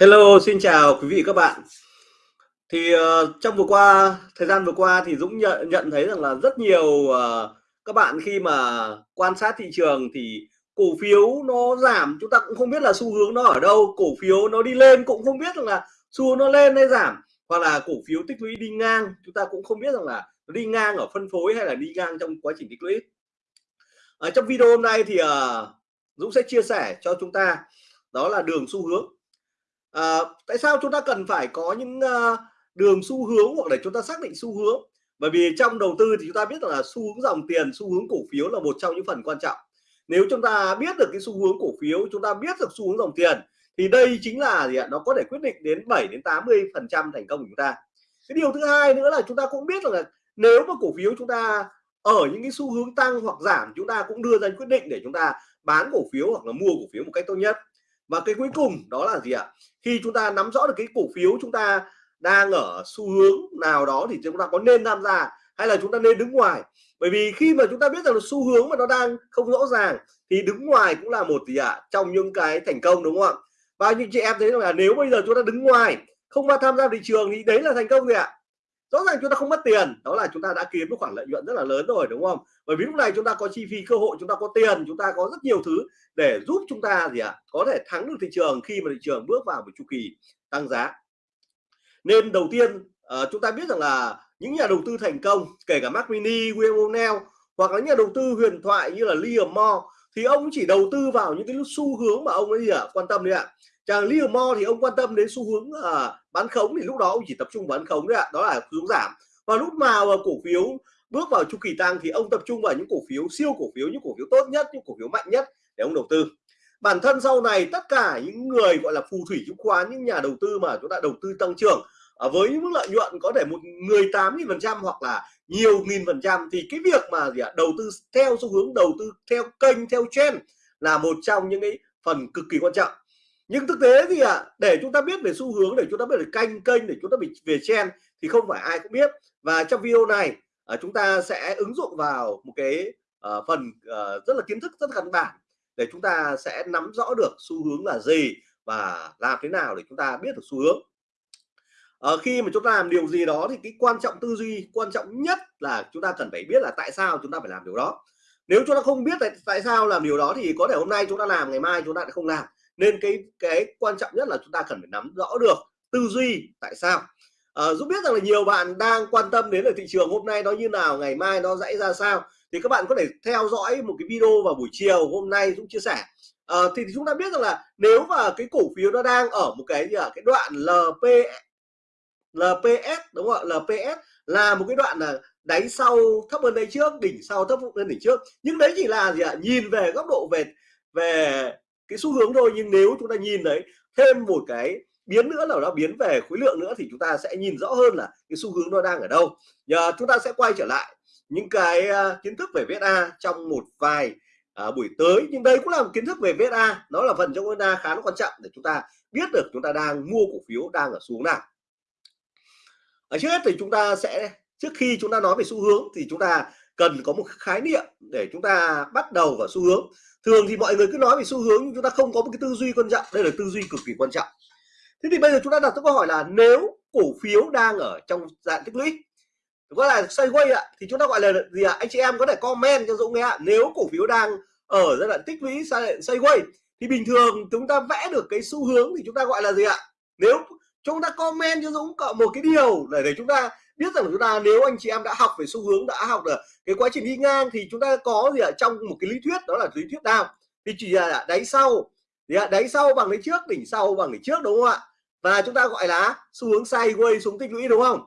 Hello, xin chào quý vị các bạn. Thì uh, trong vừa qua, thời gian vừa qua thì Dũng nhận nhận thấy rằng là rất nhiều uh, các bạn khi mà quan sát thị trường thì cổ phiếu nó giảm. Chúng ta cũng không biết là xu hướng nó ở đâu, cổ phiếu nó đi lên cũng không biết rằng là xu hướng nó lên hay giảm, hoặc là cổ phiếu tích lũy đi ngang. Chúng ta cũng không biết rằng là nó đi ngang ở phân phối hay là đi ngang trong quá trình tích lũy. Ở trong video hôm nay thì uh, Dũng sẽ chia sẻ cho chúng ta đó là đường xu hướng à, tại sao chúng ta cần phải có những uh, đường xu hướng hoặc để chúng ta xác định xu hướng? Bởi vì trong đầu tư thì chúng ta biết là xu hướng dòng tiền xu hướng cổ phiếu là một trong những phần quan trọng. Nếu chúng ta biết được cái xu hướng cổ phiếu chúng ta biết được xu hướng dòng tiền thì đây chính là gì ạ? Nó có thể quyết định đến 7 đến 80 phần trăm thành công của chúng ta. Cái điều thứ hai nữa là chúng ta cũng biết là nếu mà cổ phiếu chúng ta ở những cái xu hướng tăng hoặc giảm chúng ta cũng đưa ra quyết định để chúng ta bán cổ phiếu hoặc là mua cổ phiếu một cách tốt nhất. Và cái cuối cùng đó là gì ạ? Khi chúng ta nắm rõ được cái cổ phiếu chúng ta đang ở xu hướng nào đó thì chúng ta có nên tham gia hay là chúng ta nên đứng ngoài? Bởi vì khi mà chúng ta biết rằng là xu hướng mà nó đang không rõ ràng thì đứng ngoài cũng là một gì ạ? Trong những cái thành công, đúng không ạ? Bao nhiêu chị em thấy là nếu bây giờ chúng ta đứng ngoài, không vào tham gia thị trường thì đấy là thành công gì ạ? Rõ ràng chúng ta không mất tiền đó là chúng ta đã kiếm một khoản lợi nhuận rất là lớn rồi đúng không? Bởi vì lúc này chúng ta có chi phí cơ hội chúng ta có tiền chúng ta có rất nhiều thứ để giúp chúng ta gì ạ? À, có thể thắng được thị trường khi mà thị trường bước vào một chu kỳ tăng giá. Nên đầu tiên uh, chúng ta biết rằng là những nhà đầu tư thành công kể cả Mac Mini, William O'Neill hoặc là nhà đầu tư huyền thoại như là Liam Moore thì ông chỉ đầu tư vào những cái xu hướng mà ông ấy gì ạ? À, quan tâm đấy ạ. à chàng Liam mo thì ông quan tâm đến xu hướng uh, bán khống thì lúc đó ông chỉ tập trung bán khống đấy ạ đó là xu hướng giảm. Và lúc nào mà à, cổ phiếu bước vào chu kỳ tăng thì ông tập trung vào những cổ phiếu siêu cổ phiếu những cổ phiếu tốt nhất những cổ phiếu mạnh nhất để ông đầu tư. Bản thân sau này tất cả những người gọi là phù thủy chứng khoán những nhà đầu tư mà chúng ta đầu tư tăng trưởng ở với những mức lợi nhuận có thể một 18 tám phần trăm hoặc là nhiều nghìn phần trăm thì cái việc mà gì ạ đầu tư theo xu hướng đầu tư theo kênh theo trend là một trong những cái phần cực kỳ quan trọng nhưng thực tế thì ạ à, để chúng ta biết về xu hướng để chúng ta biết về canh kênh để chúng ta bị về chen thì không phải ai cũng biết và trong video này à, chúng ta sẽ ứng dụng vào một cái à, phần à, rất là kiến thức rất là căn bản để chúng ta sẽ nắm rõ được xu hướng là gì và làm thế nào để chúng ta biết được xu hướng à, khi mà chúng ta làm điều gì đó thì cái quan trọng tư duy quan trọng nhất là chúng ta cần phải biết là tại sao chúng ta phải làm điều đó nếu chúng ta không biết tại, tại sao làm điều đó thì có thể hôm nay chúng ta làm ngày mai chúng ta lại không làm nên cái cái quan trọng nhất là chúng ta cần phải nắm rõ được tư duy tại sao. À, Dũng biết rằng là nhiều bạn đang quan tâm đến là thị trường hôm nay nó như nào ngày mai nó dãy ra sao. Thì các bạn có thể theo dõi một cái video vào buổi chiều hôm nay Dũng chia sẻ. À, thì chúng ta biết rằng là nếu mà cái cổ phiếu nó đang ở một cái gì ở cái đoạn LP LPS đúng không ạ? LPS là một cái đoạn là đáy sau thấp hơn đáy trước đỉnh sau thấp hơn đỉnh trước. Nhưng đấy chỉ là gì ạ? Nhìn về góc độ về về cái xu hướng thôi nhưng nếu chúng ta nhìn đấy thêm một cái biến nữa là nó biến về khối lượng nữa thì chúng ta sẽ nhìn rõ hơn là cái xu hướng nó đang ở đâu. Giờ chúng ta sẽ quay trở lại những cái à, kiến thức về VSA trong một vài à, buổi tới. Nhưng đây cũng là một kiến thức về VSA nó là phần trong VSA khá là quan trọng để chúng ta biết được chúng ta đang mua cổ phiếu đang ở xuống nào. Ở trước hết thì chúng ta sẽ trước khi chúng ta nói về xu hướng thì chúng ta cần có một khái niệm để chúng ta bắt đầu vào xu hướng. Thường thì mọi người cứ nói về xu hướng nhưng chúng ta không có một cái tư duy quan trọng. Đây là tư duy cực kỳ quan trọng. Thế thì bây giờ chúng ta đặt câu hỏi là nếu cổ phiếu đang ở trong dạng tích lũy, gọi là sideways ạ, thì chúng ta gọi là gì ạ? Anh chị em có thể comment cho Dũng nghe ạ. Nếu cổ phiếu đang ở giai đoạn tích lũy sideways, thì bình thường chúng ta vẽ được cái xu hướng thì chúng ta gọi là gì ạ? Nếu chúng ta comment cho Dũng một cái điều để để chúng ta biết rằng chúng ta nếu anh chị em đã học về xu hướng, đã học được cái quá trình đi ngang thì chúng ta có gì ở trong một cái lý thuyết, đó là lý thuyết nào? Thì chỉ là đáy sau. Thì đáy sau bằng đáy trước, đỉnh sau bằng đỉnh trước, đúng không ạ? Và chúng ta gọi là xu hướng sideways xuống tích lũy, đúng không?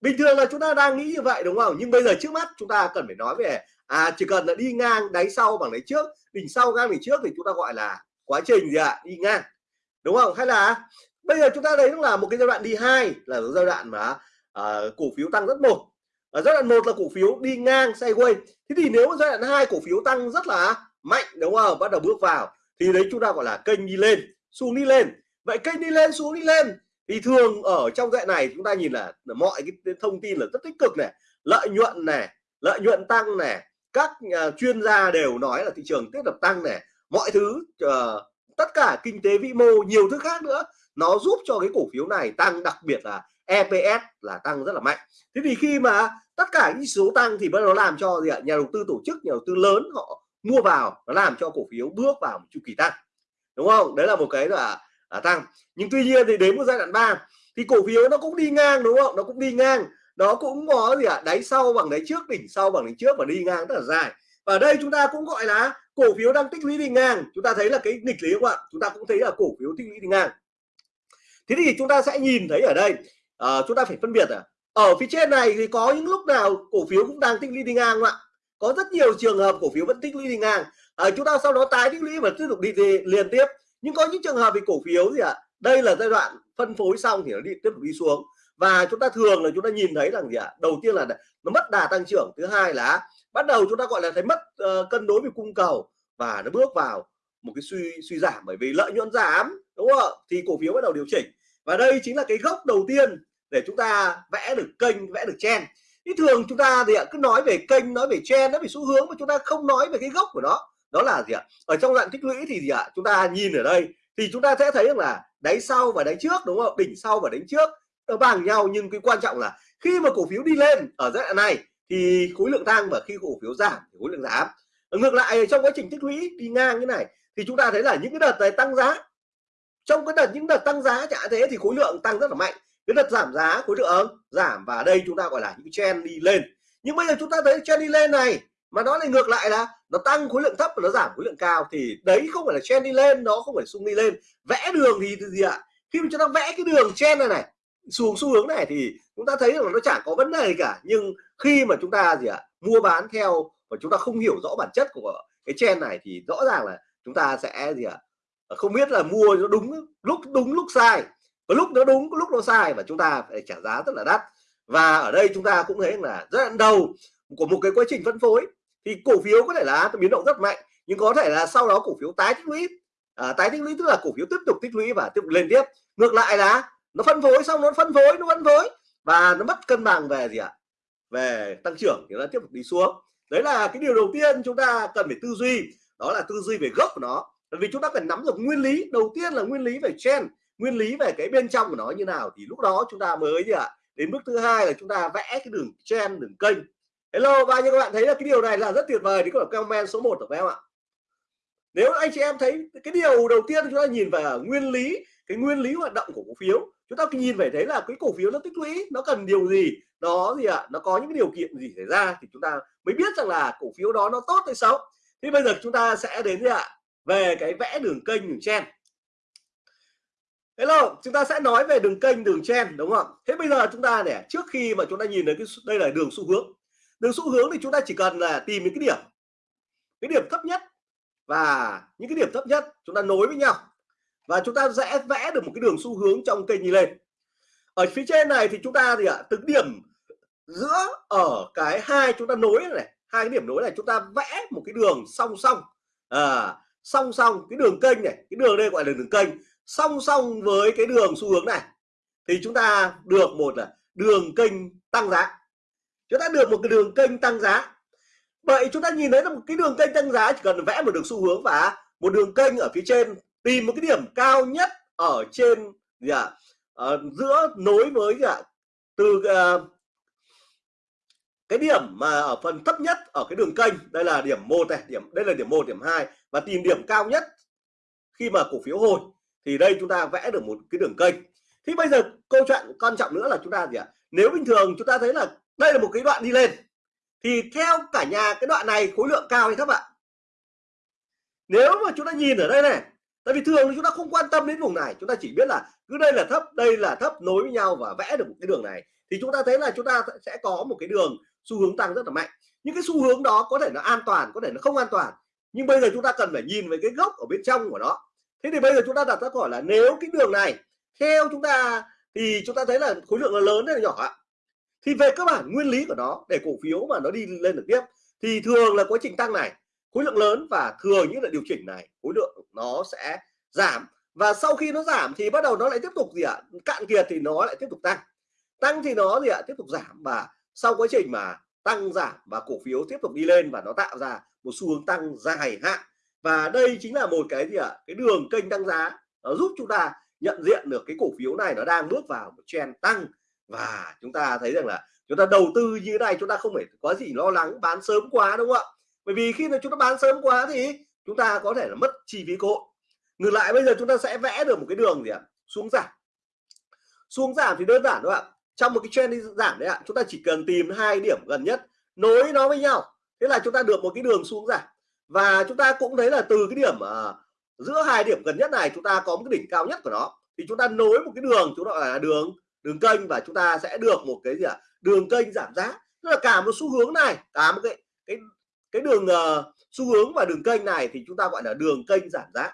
Bình thường là chúng ta đang nghĩ như vậy, đúng không? Nhưng bây giờ trước mắt chúng ta cần phải nói về à chỉ cần là đi ngang đáy sau bằng đáy trước, đỉnh sau ngang đỉnh trước thì chúng ta gọi là quá trình gì ạ? Đi ngang, đúng không? Hay là bây giờ chúng ta đấy là một cái giai đoạn đi hai, là giai đoạn mà à, cổ phiếu tăng rất một. Ở giai đoạn một là cổ phiếu đi ngang sideways. Thế thì nếu giai đoạn hai cổ phiếu tăng rất là mạnh đúng không? Bắt đầu bước vào thì đấy chúng ta gọi là kênh đi lên xuống đi lên. Vậy kênh đi lên xuống đi lên thì thường ở trong dạy này chúng ta nhìn là, là mọi cái thông tin là rất tích cực này lợi nhuận này lợi nhuận tăng này các uh, chuyên gia đều nói là thị trường tiếp tục tăng này. Mọi thứ uh, tất cả kinh tế vĩ mô nhiều thứ khác nữa nó giúp cho cái cổ phiếu này tăng đặc biệt là EPS là tăng rất là mạnh. Thế thì khi mà tất cả những số tăng thì bắt đầu làm cho gì ạ? Nhà đầu tư tổ chức nhà đầu tư lớn họ mua vào nó làm cho cổ phiếu bước vào một chu kỳ tăng. Đúng không? Đấy là một cái là, là tăng. Nhưng tuy nhiên thì đến một giai đoạn 3 thì cổ phiếu nó cũng đi ngang đúng không? Nó cũng đi ngang. Nó cũng có gì ạ? À? đáy sau bằng đáy trước đỉnh sau bằng đỉnh trước và đi ngang rất là dài. Và đây chúng ta cũng gọi là cổ phiếu đang tích lũy đi ngang. Chúng ta thấy là cái nghịch lý không ạ? Chúng ta cũng thấy là cổ phiếu tích lũy đi ngang. Thế thì chúng ta sẽ nhìn thấy ở đây à, chúng ta phải phân biệt à? Ở phía trên này thì có những lúc nào cổ phiếu cũng đang tích lũy đi ngang ạ? Có rất nhiều trường hợp cổ phiếu vẫn tích lũy đi ngang. À, chúng ta sau đó tái tích lũy và tiếp tục đi, đi liên tiếp. Nhưng có những trường hợp thì cổ phiếu gì ạ? À? đây là giai đoạn phân phối xong thì nó đi tiếp tục đi xuống. Và chúng ta thường là chúng ta nhìn thấy rằng gì ạ? À? đầu tiên là nó mất đà tăng trưởng. Thứ hai là bắt đầu chúng ta gọi là thấy mất uh, cân đối về cung cầu và nó bước vào một cái suy suy giảm bởi vì lợi nhuận giảm đúng không thì cổ phiếu bắt đầu điều chỉnh. Và đây chính là cái gốc đầu tiên để chúng ta vẽ được kênh, vẽ được chen Thì thường chúng ta thì cứ nói về kênh, nói về chen nói về xu hướng mà chúng ta không nói về cái gốc của nó. Đó là gì ạ? Ở trong đoạn tích lũy thì gì ạ? Chúng ta nhìn ở đây, thì chúng ta sẽ thấy rằng là đáy sau và đáy trước, đúng không? Đỉnh sau và đáy trước, nó bằng nhau, nhưng cái quan trọng là khi mà cổ phiếu đi lên ở giai đoạn này, thì khối lượng tăng và khi cổ phiếu giảm thì khối lượng giảm. Ngược lại trong quá trình tích lũy đi ngang như này, thì chúng ta thấy là những cái đợt này tăng giá. Trong cái đợt, những đợt tăng giá chả thế thì khối lượng tăng rất là mạnh cái đợt giảm giá khối lượng giảm và đây chúng ta gọi là những trend đi lên. Nhưng bây giờ chúng ta thấy trend đi lên này, mà nó lại ngược lại là nó tăng khối lượng thấp và nó giảm khối lượng cao, thì đấy không phải là trend đi lên, nó không phải xung đi lên. Vẽ đường thì gì ạ? Khi mà chúng ta vẽ cái đường trend này này, xuống xu hướng này thì chúng ta thấy là nó chẳng có vấn đề gì cả. Nhưng khi mà chúng ta gì ạ? Mua bán theo và chúng ta không hiểu rõ bản chất của cái trend này thì rõ ràng là chúng ta sẽ gì ạ? Không biết là mua nó đúng lúc đúng lúc sai có lúc nó đúng có lúc nó sai và chúng ta phải trả giá rất là đắt. Và ở đây chúng ta cũng thấy là rất là đầu của một cái quá trình phân phối thì cổ phiếu có thể là biến động rất mạnh nhưng có thể là sau đó cổ phiếu tái tích lũy. À, tái tích lũy tức là cổ phiếu tiếp tục tích lũy và tiếp tục lên tiếp. Ngược lại là nó phân phối xong nó phân phối nó phân phối và nó mất cân bằng về gì ạ? Về tăng trưởng thì nó tiếp tục đi xuống. Đấy là cái điều đầu tiên chúng ta cần phải tư duy. Đó là tư duy về gốc của nó. Bởi vì chúng ta cần nắm được nguyên lý. Đầu tiên là nguyên lý về trend nguyên lý về cái bên trong của nó như nào thì lúc đó chúng ta mới gì ạ đến bước thứ hai là chúng ta vẽ cái đường trend đường kênh. Hello bao nhiêu các bạn thấy là cái điều này là rất tuyệt vời thì có thể comment số 1 của em ạ? Nếu anh chị em thấy cái điều đầu tiên chúng ta nhìn về nguyên lý cái nguyên lý hoạt động của cổ phiếu chúng ta nhìn phải thấy là cái cổ phiếu nó tích lũy nó cần điều gì nó gì ạ à, nó có những cái điều kiện gì xảy ra thì chúng ta mới biết rằng là cổ phiếu đó nó tốt hay xấu. Thì bây giờ chúng ta sẽ đến gì ạ à, về cái vẽ đường kênh đường trend. Hello, chúng ta sẽ nói về đường kênh đường chen đúng không? Thế bây giờ chúng ta để trước khi mà chúng ta nhìn thấy cái đây là đường xu hướng. Đường xu hướng thì chúng ta chỉ cần là tìm những cái điểm cái điểm thấp nhất và những cái điểm thấp nhất chúng ta nối với nhau và chúng ta sẽ vẽ được một cái đường xu hướng trong kênh đi lên ở phía trên này thì chúng ta thì ạ từ từng điểm giữa ở cái hai chúng ta nối này hai cái điểm nối này chúng ta vẽ một cái đường song song à, song song cái đường kênh này cái đường đây gọi là đường kênh song song với cái đường xu hướng này thì chúng ta được một là đường kênh tăng giá. Chúng ta được một cái đường kênh tăng giá. Vậy chúng ta nhìn thấy là một cái đường kênh tăng giá chỉ cần vẽ một đường xu hướng và một đường kênh ở phía trên tìm một cái điểm cao nhất ở trên gì ạ? À, giữa nối với gì ạ? Từ uh, cái điểm mà ở phần thấp nhất ở cái đường kênh đây là điểm một này điểm đây là điểm một điểm hai và tìm điểm cao nhất khi mà cổ phiếu hồi thì đây chúng ta vẽ được một cái đường kênh. Thì bây giờ câu chuyện quan trọng nữa là chúng ta gì ạ? Nếu bình thường chúng ta thấy là đây là một cái đoạn đi lên, thì theo cả nhà cái đoạn này khối lượng cao hay thấp ạ? Nếu mà chúng ta nhìn ở đây này, tại vì thường chúng ta không quan tâm đến vùng này, chúng ta chỉ biết là cứ đây là thấp, đây là thấp, nối với nhau và vẽ được một cái đường này. Thì chúng ta thấy là chúng ta sẽ có một cái đường xu hướng tăng rất là mạnh. Những cái xu hướng đó có thể nó an toàn, có thể nó không an toàn, nhưng bây giờ chúng ta cần phải nhìn về cái gốc ở bên trong của nó thế thì bây giờ chúng ta đặt ra câu hỏi là nếu cái đường này, theo chúng ta thì chúng ta thấy là khối lượng là lớn hay là nhỏ ạ? Thì về cơ bản nguyên lý của nó để cổ phiếu mà nó đi lên được tiếp thì thường là quá trình tăng này, khối lượng lớn và thường những là điều chỉnh này, khối lượng nó sẽ giảm. Và sau khi nó giảm thì bắt đầu nó lại tiếp tục gì ạ? Cạn kiệt thì nó lại tiếp tục tăng. Tăng thì nó gì ạ? Tiếp tục giảm và sau quá trình mà tăng giảm và cổ phiếu tiếp tục đi lên và nó tạo ra một xu hướng tăng dài hạn và đây chính là một cái gì ạ? Cái đường kênh tăng giá, nó giúp chúng ta nhận diện được cái cổ phiếu này nó đang bước vào một trend tăng. Và chúng ta thấy rằng là chúng ta đầu tư như thế này, chúng ta không phải có gì lo lắng bán sớm quá, đúng không ạ? Bởi vì khi mà chúng ta bán sớm quá thì chúng ta có thể là mất chi phí cơ hội. Ngược lại, bây giờ chúng ta sẽ vẽ được một cái đường gì ạ? Xuống giảm. Xuống giảm thì đơn giản thôi ạ. Trong một cái trend đi giảm đấy ạ, chúng ta chỉ cần tìm hai điểm gần nhất, nối nó với nhau. Thế là chúng ta được một cái đường xuống giảm và chúng ta cũng thấy là từ cái điểm uh, giữa hai điểm gần nhất này chúng ta có một cái đỉnh cao nhất của nó. Thì chúng ta nối một cái đường chúng ta gọi là đường đường kênh và chúng ta sẽ được một cái gì ạ? Đường kênh giảm giá. Tức là cả một xu hướng này cả một cái cái cái đường uh, xu hướng và đường kênh này thì chúng ta gọi là đường kênh giảm giá.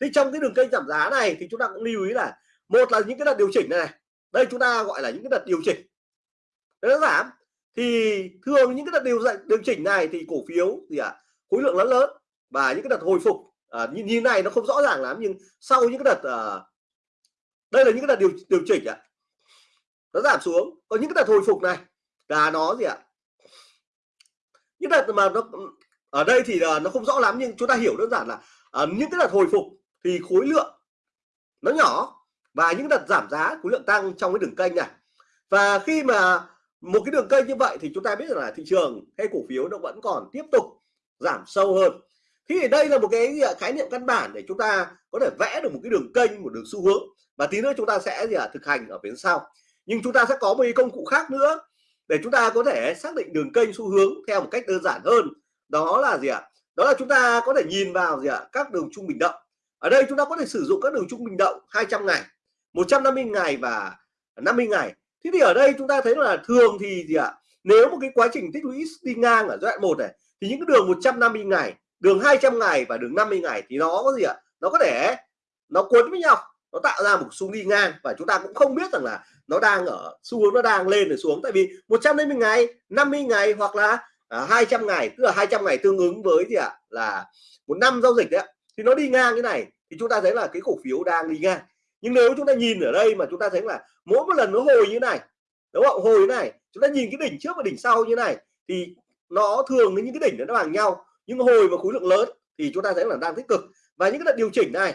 Thì trong cái đường kênh giảm giá này thì chúng ta cũng lưu ý là một là những cái đợt điều chỉnh này, này. Đây chúng ta gọi là những cái đợt điều chỉnh. Nó giảm thì thường những cái đợt điều điều chỉnh này thì cổ phiếu gì ạ? à, khối lượng lớn lớn và những cái đợt hồi phục à, như, như này nó không rõ ràng lắm nhưng sau những cái đợt à, đây là những cái đợt điều điều chỉnh ạ. À, nó giảm xuống còn những cái đợt hồi phục này là nó gì ạ? À, những đợt mà nó ở đây thì uh, nó không rõ lắm nhưng chúng ta hiểu đơn giản là à, những cái đợt hồi phục thì khối lượng nó nhỏ và những đợt giảm giá khối lượng tăng trong cái đường kênh này. Và khi mà một cái đường kênh như vậy thì chúng ta biết là thị trường hay cổ phiếu nó vẫn còn tiếp tục giảm sâu hơn. Thì đây là một cái à, khái niệm căn bản để chúng ta có thể vẽ được một cái đường kênh một đường xu hướng. Và tí nữa chúng ta sẽ gì à, thực hành ở phía sau. Nhưng chúng ta sẽ có một công cụ khác nữa để chúng ta có thể xác định đường kênh xu hướng theo một cách đơn giản hơn. Đó là gì ạ? Đó là chúng ta có thể nhìn vào gì ạ? Các đường trung bình động. Ở đây chúng ta có thể sử dụng các đường trung bình động 200 ngày 150 ngày và 50 ngày. Thế thì ở đây chúng ta thấy là thường thì gì ạ? Nếu một cái quá trình tích lũy đi ngang ở giai đoạn một này thì những cái đường 150 ngày đường 200 ngày và đường 50 ngày thì nó có gì ạ? Nó có thể nó cuốn với nhau nó tạo ra một xu đi ngang và chúng ta cũng không biết rằng là nó đang ở xu hướng nó đang lên rồi xuống. Tại vì 150 ngày 50 ngày hoặc là à, 200 ngày tức là 200 ngày tương ứng với gì ạ? Là một năm giao dịch đấy thì nó đi ngang cái này thì chúng ta thấy là cái cổ phiếu đang đi ngang. Nhưng nếu chúng ta nhìn ở đây mà chúng ta thấy là mỗi một lần nó hồi như này đúng không? Hồi như này, chúng ta nhìn cái đỉnh trước và đỉnh sau như này, thì nó thường với những cái đỉnh nó bằng nhau. Nhưng hồi mà khối lượng lớn thì chúng ta thấy là đang tích cực. Và những cái đợt điều chỉnh này,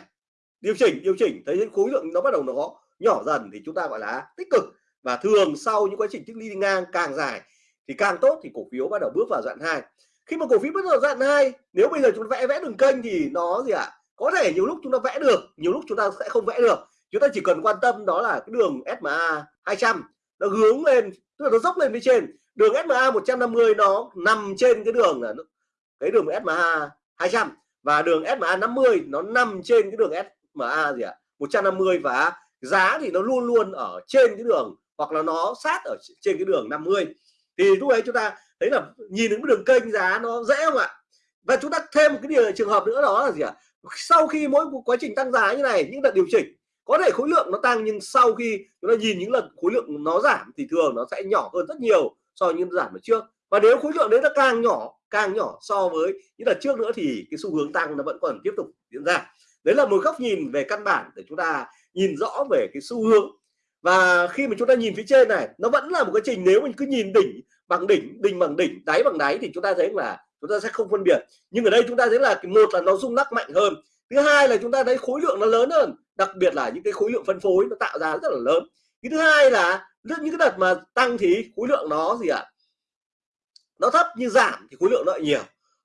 điều chỉnh điều chỉnh, thấy khối lượng nó bắt đầu nó nhỏ dần thì chúng ta gọi là tích cực. Và thường sau những quá trình tích lũy ngang càng dài thì càng tốt thì cổ phiếu bắt đầu bước vào dạng hai. Khi mà cổ phiếu bước vào dạng hai, nếu bây giờ chúng ta vẽ vẽ đường kênh thì nó gì ạ? À? có thể nhiều lúc chúng ta vẽ được, nhiều lúc chúng ta sẽ không vẽ được. Chúng ta chỉ cần quan tâm đó là cái đường SMA 200 nó hướng lên, tức là nó dốc lên phía trên đường SMA 150 nó nằm trên cái đường là cái đường SMA 200 và đường SMA 50 nó nằm trên cái đường SMA gì ạ à? 150 và giá thì nó luôn luôn ở trên cái đường hoặc là nó sát ở trên cái đường 50 thì lúc đấy chúng ta thấy là nhìn đến cái đường kênh giá nó dễ không ạ và chúng ta thêm một cái điều, trường hợp nữa đó là gì ạ à? sau khi mỗi quá trình tăng giá như này, những đợt điều chỉnh có thể khối lượng nó tăng nhưng sau khi chúng ta nhìn những lần khối lượng nó giảm thì thường nó sẽ nhỏ hơn rất nhiều so với những giảm ở trước. Và nếu khối lượng đấy nó càng nhỏ càng nhỏ so với những lần trước nữa thì cái xu hướng tăng nó vẫn còn tiếp tục diễn ra. Đấy là một góc nhìn về căn bản để chúng ta nhìn rõ về cái xu hướng. Và khi mà chúng ta nhìn phía trên này, nó vẫn là một quá trình nếu mình cứ nhìn đỉnh bằng đỉnh đỉnh bằng đỉnh, đáy bằng đáy thì chúng ta thấy là chúng ta sẽ không phân biệt. Nhưng ở đây chúng ta thấy là một là nó rung lắc mạnh hơn thứ hai là chúng ta thấy khối lượng nó lớn hơn đặc biệt là những cái khối lượng phân phối nó tạo ra rất là lớn. Cái thứ hai là những cái đợt mà tăng thì khối lượng nó gì ạ? À? nó thấp như giảm thì khối lượng nó lại nhiều.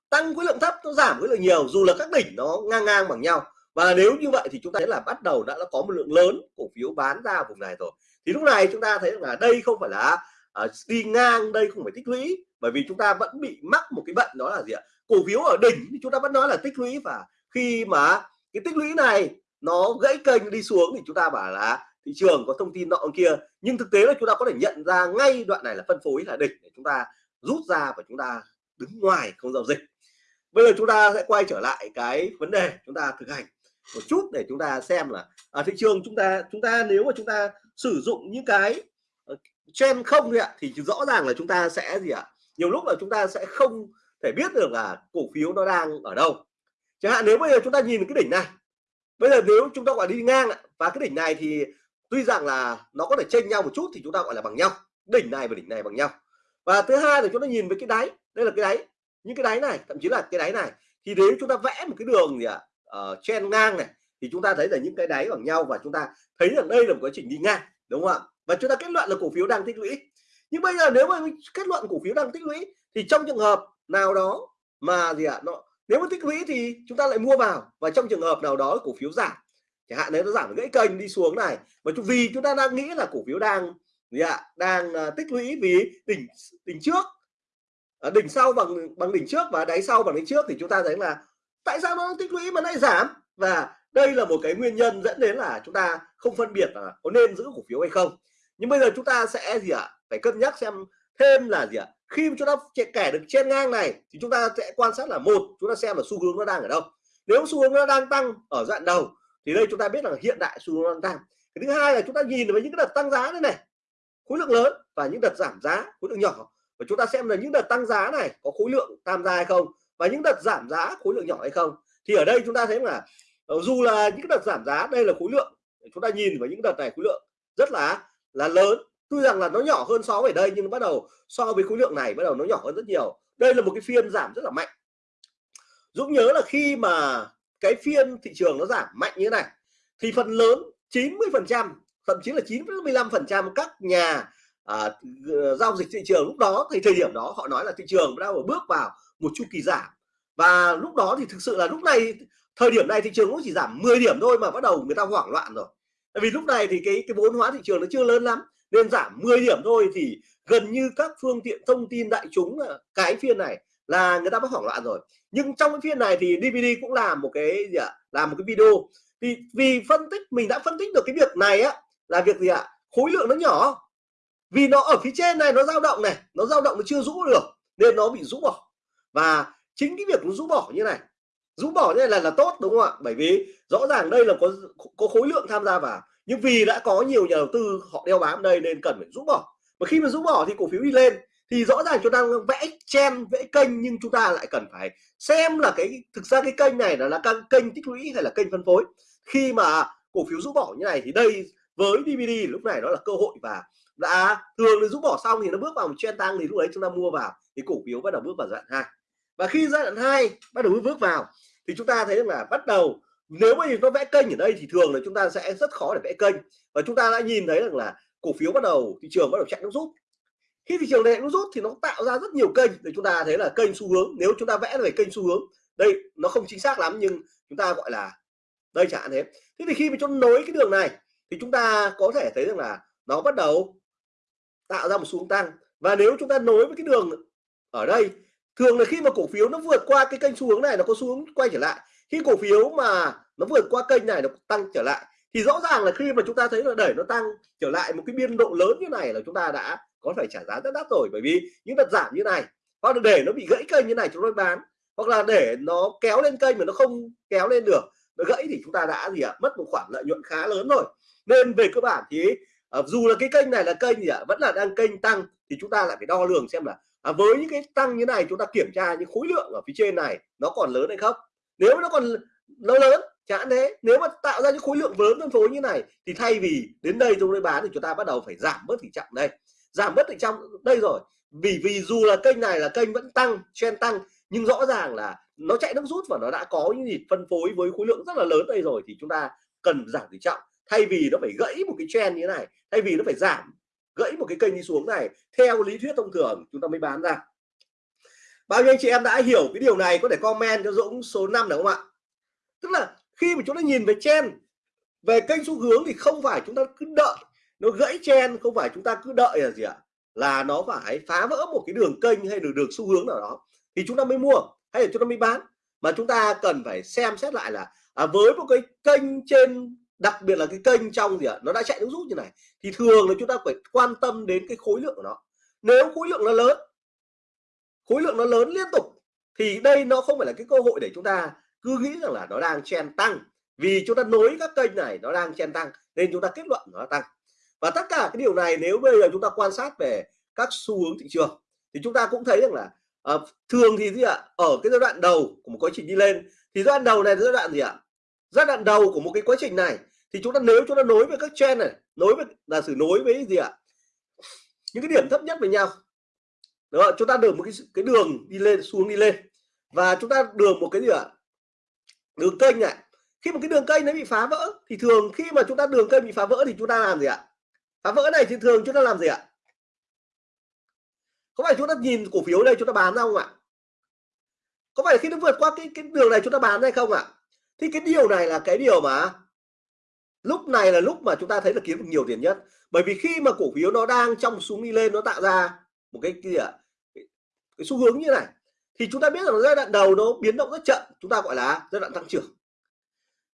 Tăng khối lượng thấp nó giảm khối lượng nhiều dù là các đỉnh nó ngang ngang bằng nhau. Và nếu như vậy thì chúng ta thấy là bắt đầu đã có một lượng lớn cổ phiếu bán ra vùng này rồi. Thì lúc này chúng ta thấy là đây không phải là uh, đi ngang đây không phải tích lũy bởi vì chúng ta vẫn bị mắc một cái bệnh đó là gì ạ? Cổ phiếu ở đỉnh thì chúng ta vẫn nói là tích lũy và khi mà cái tích lũy này nó gãy kênh đi xuống thì chúng ta bảo là thị trường có thông tin nọ kia nhưng thực tế là chúng ta có thể nhận ra ngay đoạn này là phân phối là đỉnh để chúng ta rút ra và chúng ta đứng ngoài không giao dịch bây giờ chúng ta sẽ quay trở lại cái vấn đề chúng ta thực hành một chút để chúng ta xem là ở thị trường chúng ta chúng ta nếu mà chúng ta sử dụng những cái trend không thì ạ thì rõ ràng là chúng ta sẽ gì ạ nhiều lúc là chúng ta sẽ không thể biết được là cổ phiếu nó đang ở đâu chẳng hạn nếu bây giờ chúng ta nhìn cái đỉnh này bây giờ nếu chúng ta gọi đi ngang và cái đỉnh này thì tuy rằng là nó có thể chênh nhau một chút thì chúng ta gọi là bằng nhau đỉnh này và đỉnh này bằng nhau. Và thứ hai là chúng ta nhìn với cái đáy đây là cái đáy những cái đáy này thậm chí là cái đáy này thì nếu chúng ta vẽ một cái đường gì ạ à, uh, chen ngang này thì chúng ta thấy là những cái đáy bằng nhau và chúng ta thấy rằng đây là một quá trình đi ngang đúng không ạ? Và chúng ta kết luận là cổ phiếu đang tích lũy. Nhưng bây giờ nếu mà kết luận cổ phiếu đang tích lũy thì trong trường hợp nào đó mà gì ạ nó nếu mà tích lũy thì chúng ta lại mua vào, và trong trường hợp nào đó cổ phiếu giảm, chẳng hạn nếu nó giảm gãy kênh đi xuống này, mà vì chúng ta đang nghĩ là cổ phiếu đang, gì ạ, đang à, tích lũy vì đỉnh đỉnh trước à, đỉnh sau bằng bằng đỉnh trước và đáy sau bằng đỉnh trước, thì chúng ta thấy là tại sao nó tích lũy mà lại giảm? Và đây là một cái nguyên nhân dẫn đến là chúng ta không phân biệt là có nên giữ cổ phiếu hay không. Nhưng bây giờ chúng ta sẽ, gì ạ, phải cân nhắc xem thêm là, gì ạ khi mà chúng ta kẻ được trên ngang này, thì chúng ta sẽ quan sát là một, chúng ta xem là xu hướng nó đang ở đâu. Nếu xu hướng nó đang tăng ở đoạn đầu, thì đây chúng ta biết là hiện đại xu hướng đang tăng. Cái thứ hai là chúng ta nhìn vào những cái đợt tăng giá này này, khối lượng lớn và những đợt giảm giá, khối lượng nhỏ. Và chúng ta xem là những đợt tăng giá này có khối lượng tham gia hay không và những đợt giảm giá khối lượng nhỏ hay không. Thì ở đây chúng ta thấy là ờ, dù là những đợt giảm giá, đây là khối lượng. Chúng ta nhìn vào những đợt này khối lượng rất là là lớn tuy rằng là nó nhỏ hơn so với đây nhưng bắt đầu so với khối lượng này bắt đầu nó nhỏ hơn rất nhiều. Đây là một cái phiên giảm rất là mạnh. Dũng nhớ là khi mà cái phiên thị trường nó giảm mạnh như thế này thì phần lớn 90 phần trăm thậm chí là 95 phần trăm các nhà à, giao dịch thị trường lúc đó thì thời điểm đó họ nói là thị trường đang bước vào một chu kỳ giảm. Và lúc đó thì thực sự là lúc này thời điểm này thị trường cũng chỉ giảm 10 điểm thôi mà bắt đầu người ta hoảng loạn rồi. Tại vì lúc này thì cái cái vốn hóa thị trường nó chưa lớn lắm nên giảm 10 điểm thôi thì gần như các phương tiện thông tin đại chúng ờ, cái phiên này là người ta bắt hoảng loạn rồi. Nhưng trong cái phiên này thì DVD cũng làm một cái gì ạ? Làm một cái video. Thì vì phân tích, mình đã phân tích được cái việc này á, là việc gì ạ? Khối lượng nó nhỏ. Vì nó ở phía trên này, nó dao động này, nó dao động nó chưa rũ được, nên nó bị rũ bỏ. Và chính cái việc nó rũ bỏ như này, rũ bỏ như này là là tốt, đúng không ạ? Bởi vì rõ ràng đây là có có khối lượng tham gia vào nhưng vì đã có nhiều nhà đầu tư họ đeo bám đây nên cần phải rũ bỏ. Và khi mà rũ bỏ thì cổ phiếu đi lên thì rõ ràng chúng ta vẽ chen vẽ kênh nhưng chúng ta lại cần phải xem là cái, thực ra cái kênh này là là kênh tích lũy hay là kênh phân phối. Khi mà cổ phiếu rũ bỏ như này thì đây với DVD lúc này nó là cơ hội và đã thường là rũ bỏ xong thì nó bước vào một chen tăng thì lúc đấy chúng ta mua vào thì cổ phiếu bắt đầu bước vào giai đoạn hai. Và khi giai đoạn hai bắt đầu bước vào thì chúng ta thấy là bắt đầu nếu mà nó vẽ kênh ở đây thì thường là chúng ta sẽ rất khó để vẽ kênh. Và chúng ta đã nhìn thấy rằng là cổ phiếu bắt đầu, thị trường bắt đầu chạy nước rút. Khi thị trường này nó rút thì nó tạo ra rất nhiều kênh để chúng ta thấy là kênh xu hướng. Nếu chúng ta vẽ về kênh xu hướng, đây nó không chính xác lắm nhưng chúng ta gọi là đây chẳng hạn thế. Thế thì khi mà cho nối cái đường này thì chúng ta có thể thấy rằng là nó bắt đầu tạo ra một xu hướng tăng. Và nếu chúng ta nối với cái đường ở đây, thường là khi mà cổ phiếu nó vượt qua cái kênh xu hướng này, nó có xu hướng quay trở lại khi cổ phiếu mà nó vượt qua kênh này nó tăng trở lại thì rõ ràng là khi mà chúng ta thấy là đẩy nó tăng trở lại một cái biên độ lớn như này là chúng ta đã có phải trả giá rất đắt rồi. Bởi vì những đợt giảm như này hoặc là để nó bị gãy kênh như này chúng tôi bán hoặc là để nó kéo lên kênh mà nó không kéo lên được nó gãy thì chúng ta đã gì ạ? À, mất một khoản lợi nhuận khá lớn rồi. Nên về cơ bản thì à, dù là cái kênh này là kênh gì ạ? À, vẫn là đang kênh tăng thì chúng ta lại phải đo lường xem là à, với những cái tăng như này chúng ta kiểm tra những khối lượng ở phía trên này nó còn lớn hay không? Nếu nó còn nó lớn chẳng thế. Nếu mà tạo ra những khối lượng lớn phân phối như này, thì thay vì đến đây chúng tôi bán thì chúng ta bắt đầu phải giảm bớt tỷ trọng đây. Giảm bớt tỷ trọng đây rồi. Vì vì dù là kênh này là kênh vẫn tăng, trend tăng, nhưng rõ ràng là nó chạy nước rút và nó đã có những gì phân phối với khối lượng rất là lớn đây rồi, thì chúng ta cần giảm tỷ trọng. Thay vì nó phải gãy một cái trend như thế này, thay vì nó phải giảm, gãy một cái kênh đi xuống này, theo lý thuyết thông thường chúng ta mới bán ra bao nhiêu anh chị em đã hiểu cái điều này có thể comment cho Dũng số 5 được không ạ? Tức là khi mà chúng ta nhìn về trend về kênh xu hướng thì không phải chúng ta cứ đợi nó gãy trend không phải chúng ta cứ đợi là gì ạ? Là nó phải phá vỡ một cái đường kênh hay đường đường xu hướng nào đó thì chúng ta mới mua hay là chúng ta mới bán. Mà chúng ta cần phải xem xét lại là à, với một cái kênh trên đặc biệt là cái kênh trong gì ạ? Nó đã chạy nước rút như này thì thường là chúng ta phải quan tâm đến cái khối lượng của nó. Nếu khối lượng nó lớn khối lượng nó lớn liên tục thì đây nó không phải là cái cơ hội để chúng ta cứ nghĩ rằng là nó đang chen tăng. Vì chúng ta nối các kênh này nó đang chen tăng nên chúng ta kết luận nó tăng. Và tất cả cái điều này nếu bây giờ chúng ta quan sát về các xu hướng thị trường thì chúng ta cũng thấy rằng là uh, thường thì gì ạ? Ở cái giai đoạn đầu của một quá trình đi lên thì giai đoạn đầu này là giai đoạn gì ạ? Giai đoạn đầu của một cái quá trình này thì chúng ta nếu chúng ta nối với các trend này nối với là sự nối với gì ạ? Những cái điểm thấp nhất với nhau đó, chúng ta được một cái cái đường đi lên, xuống đi lên. Và chúng ta được một cái gì ạ? Đường kênh này khi một cái đường kênh nó bị phá vỡ, thì thường khi mà chúng ta đường kênh bị phá vỡ thì chúng ta làm gì ạ? Phá vỡ này thì thường chúng ta làm gì ạ? Có phải chúng ta nhìn cổ phiếu đây chúng ta bán ra không ạ? Có phải khi nó vượt qua cái cái đường này chúng ta bán hay không ạ? Thì cái điều này là cái điều mà lúc này là lúc mà chúng ta thấy là kiếm được nhiều tiền nhất. Bởi vì khi mà cổ phiếu nó đang trong xuống đi lên, nó tạo ra một cái gì ạ? Cái, xu hướng như này thì chúng ta biết rằng giai đoạn đầu nó biến động rất chậm chúng ta gọi là giai đoạn tăng trưởng.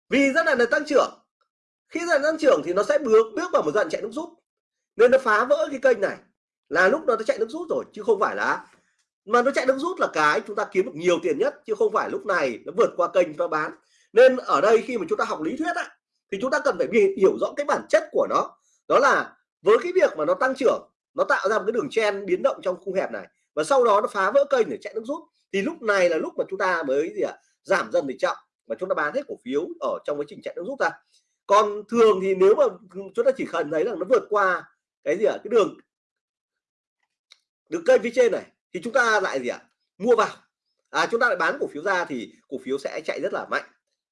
Vì giai đoạn này tăng trưởng khi giai đoạn tăng trưởng thì nó sẽ bước bước vào một giai đoạn chạy nước rút. Nên nó phá vỡ cái kênh này là lúc đó nó chạy nước rút rồi chứ không phải là mà nó chạy nước rút là cái chúng ta kiếm được nhiều tiền nhất chứ không phải lúc này nó vượt qua kênh và bán. Nên ở đây khi mà chúng ta học lý thuyết á, thì chúng ta cần phải hiểu rõ cái bản chất của nó. Đó là với cái việc mà nó tăng trưởng nó tạo ra một cái đường chen biến động trong khung hẹp này và sau đó nó phá vỡ kênh để chạy nước rút. Thì lúc này là lúc mà chúng ta mới gì ạ à, giảm dần thì chậm và chúng ta bán hết cổ phiếu ở trong quá trình chạy nước rút ra. Còn thường thì nếu mà chúng ta chỉ cần thấy là nó vượt qua cái gì ạ à, cái đường đường kênh phía trên này thì chúng ta lại gì ạ à, mua vào. À chúng ta lại bán cổ phiếu ra thì cổ phiếu sẽ chạy rất là mạnh.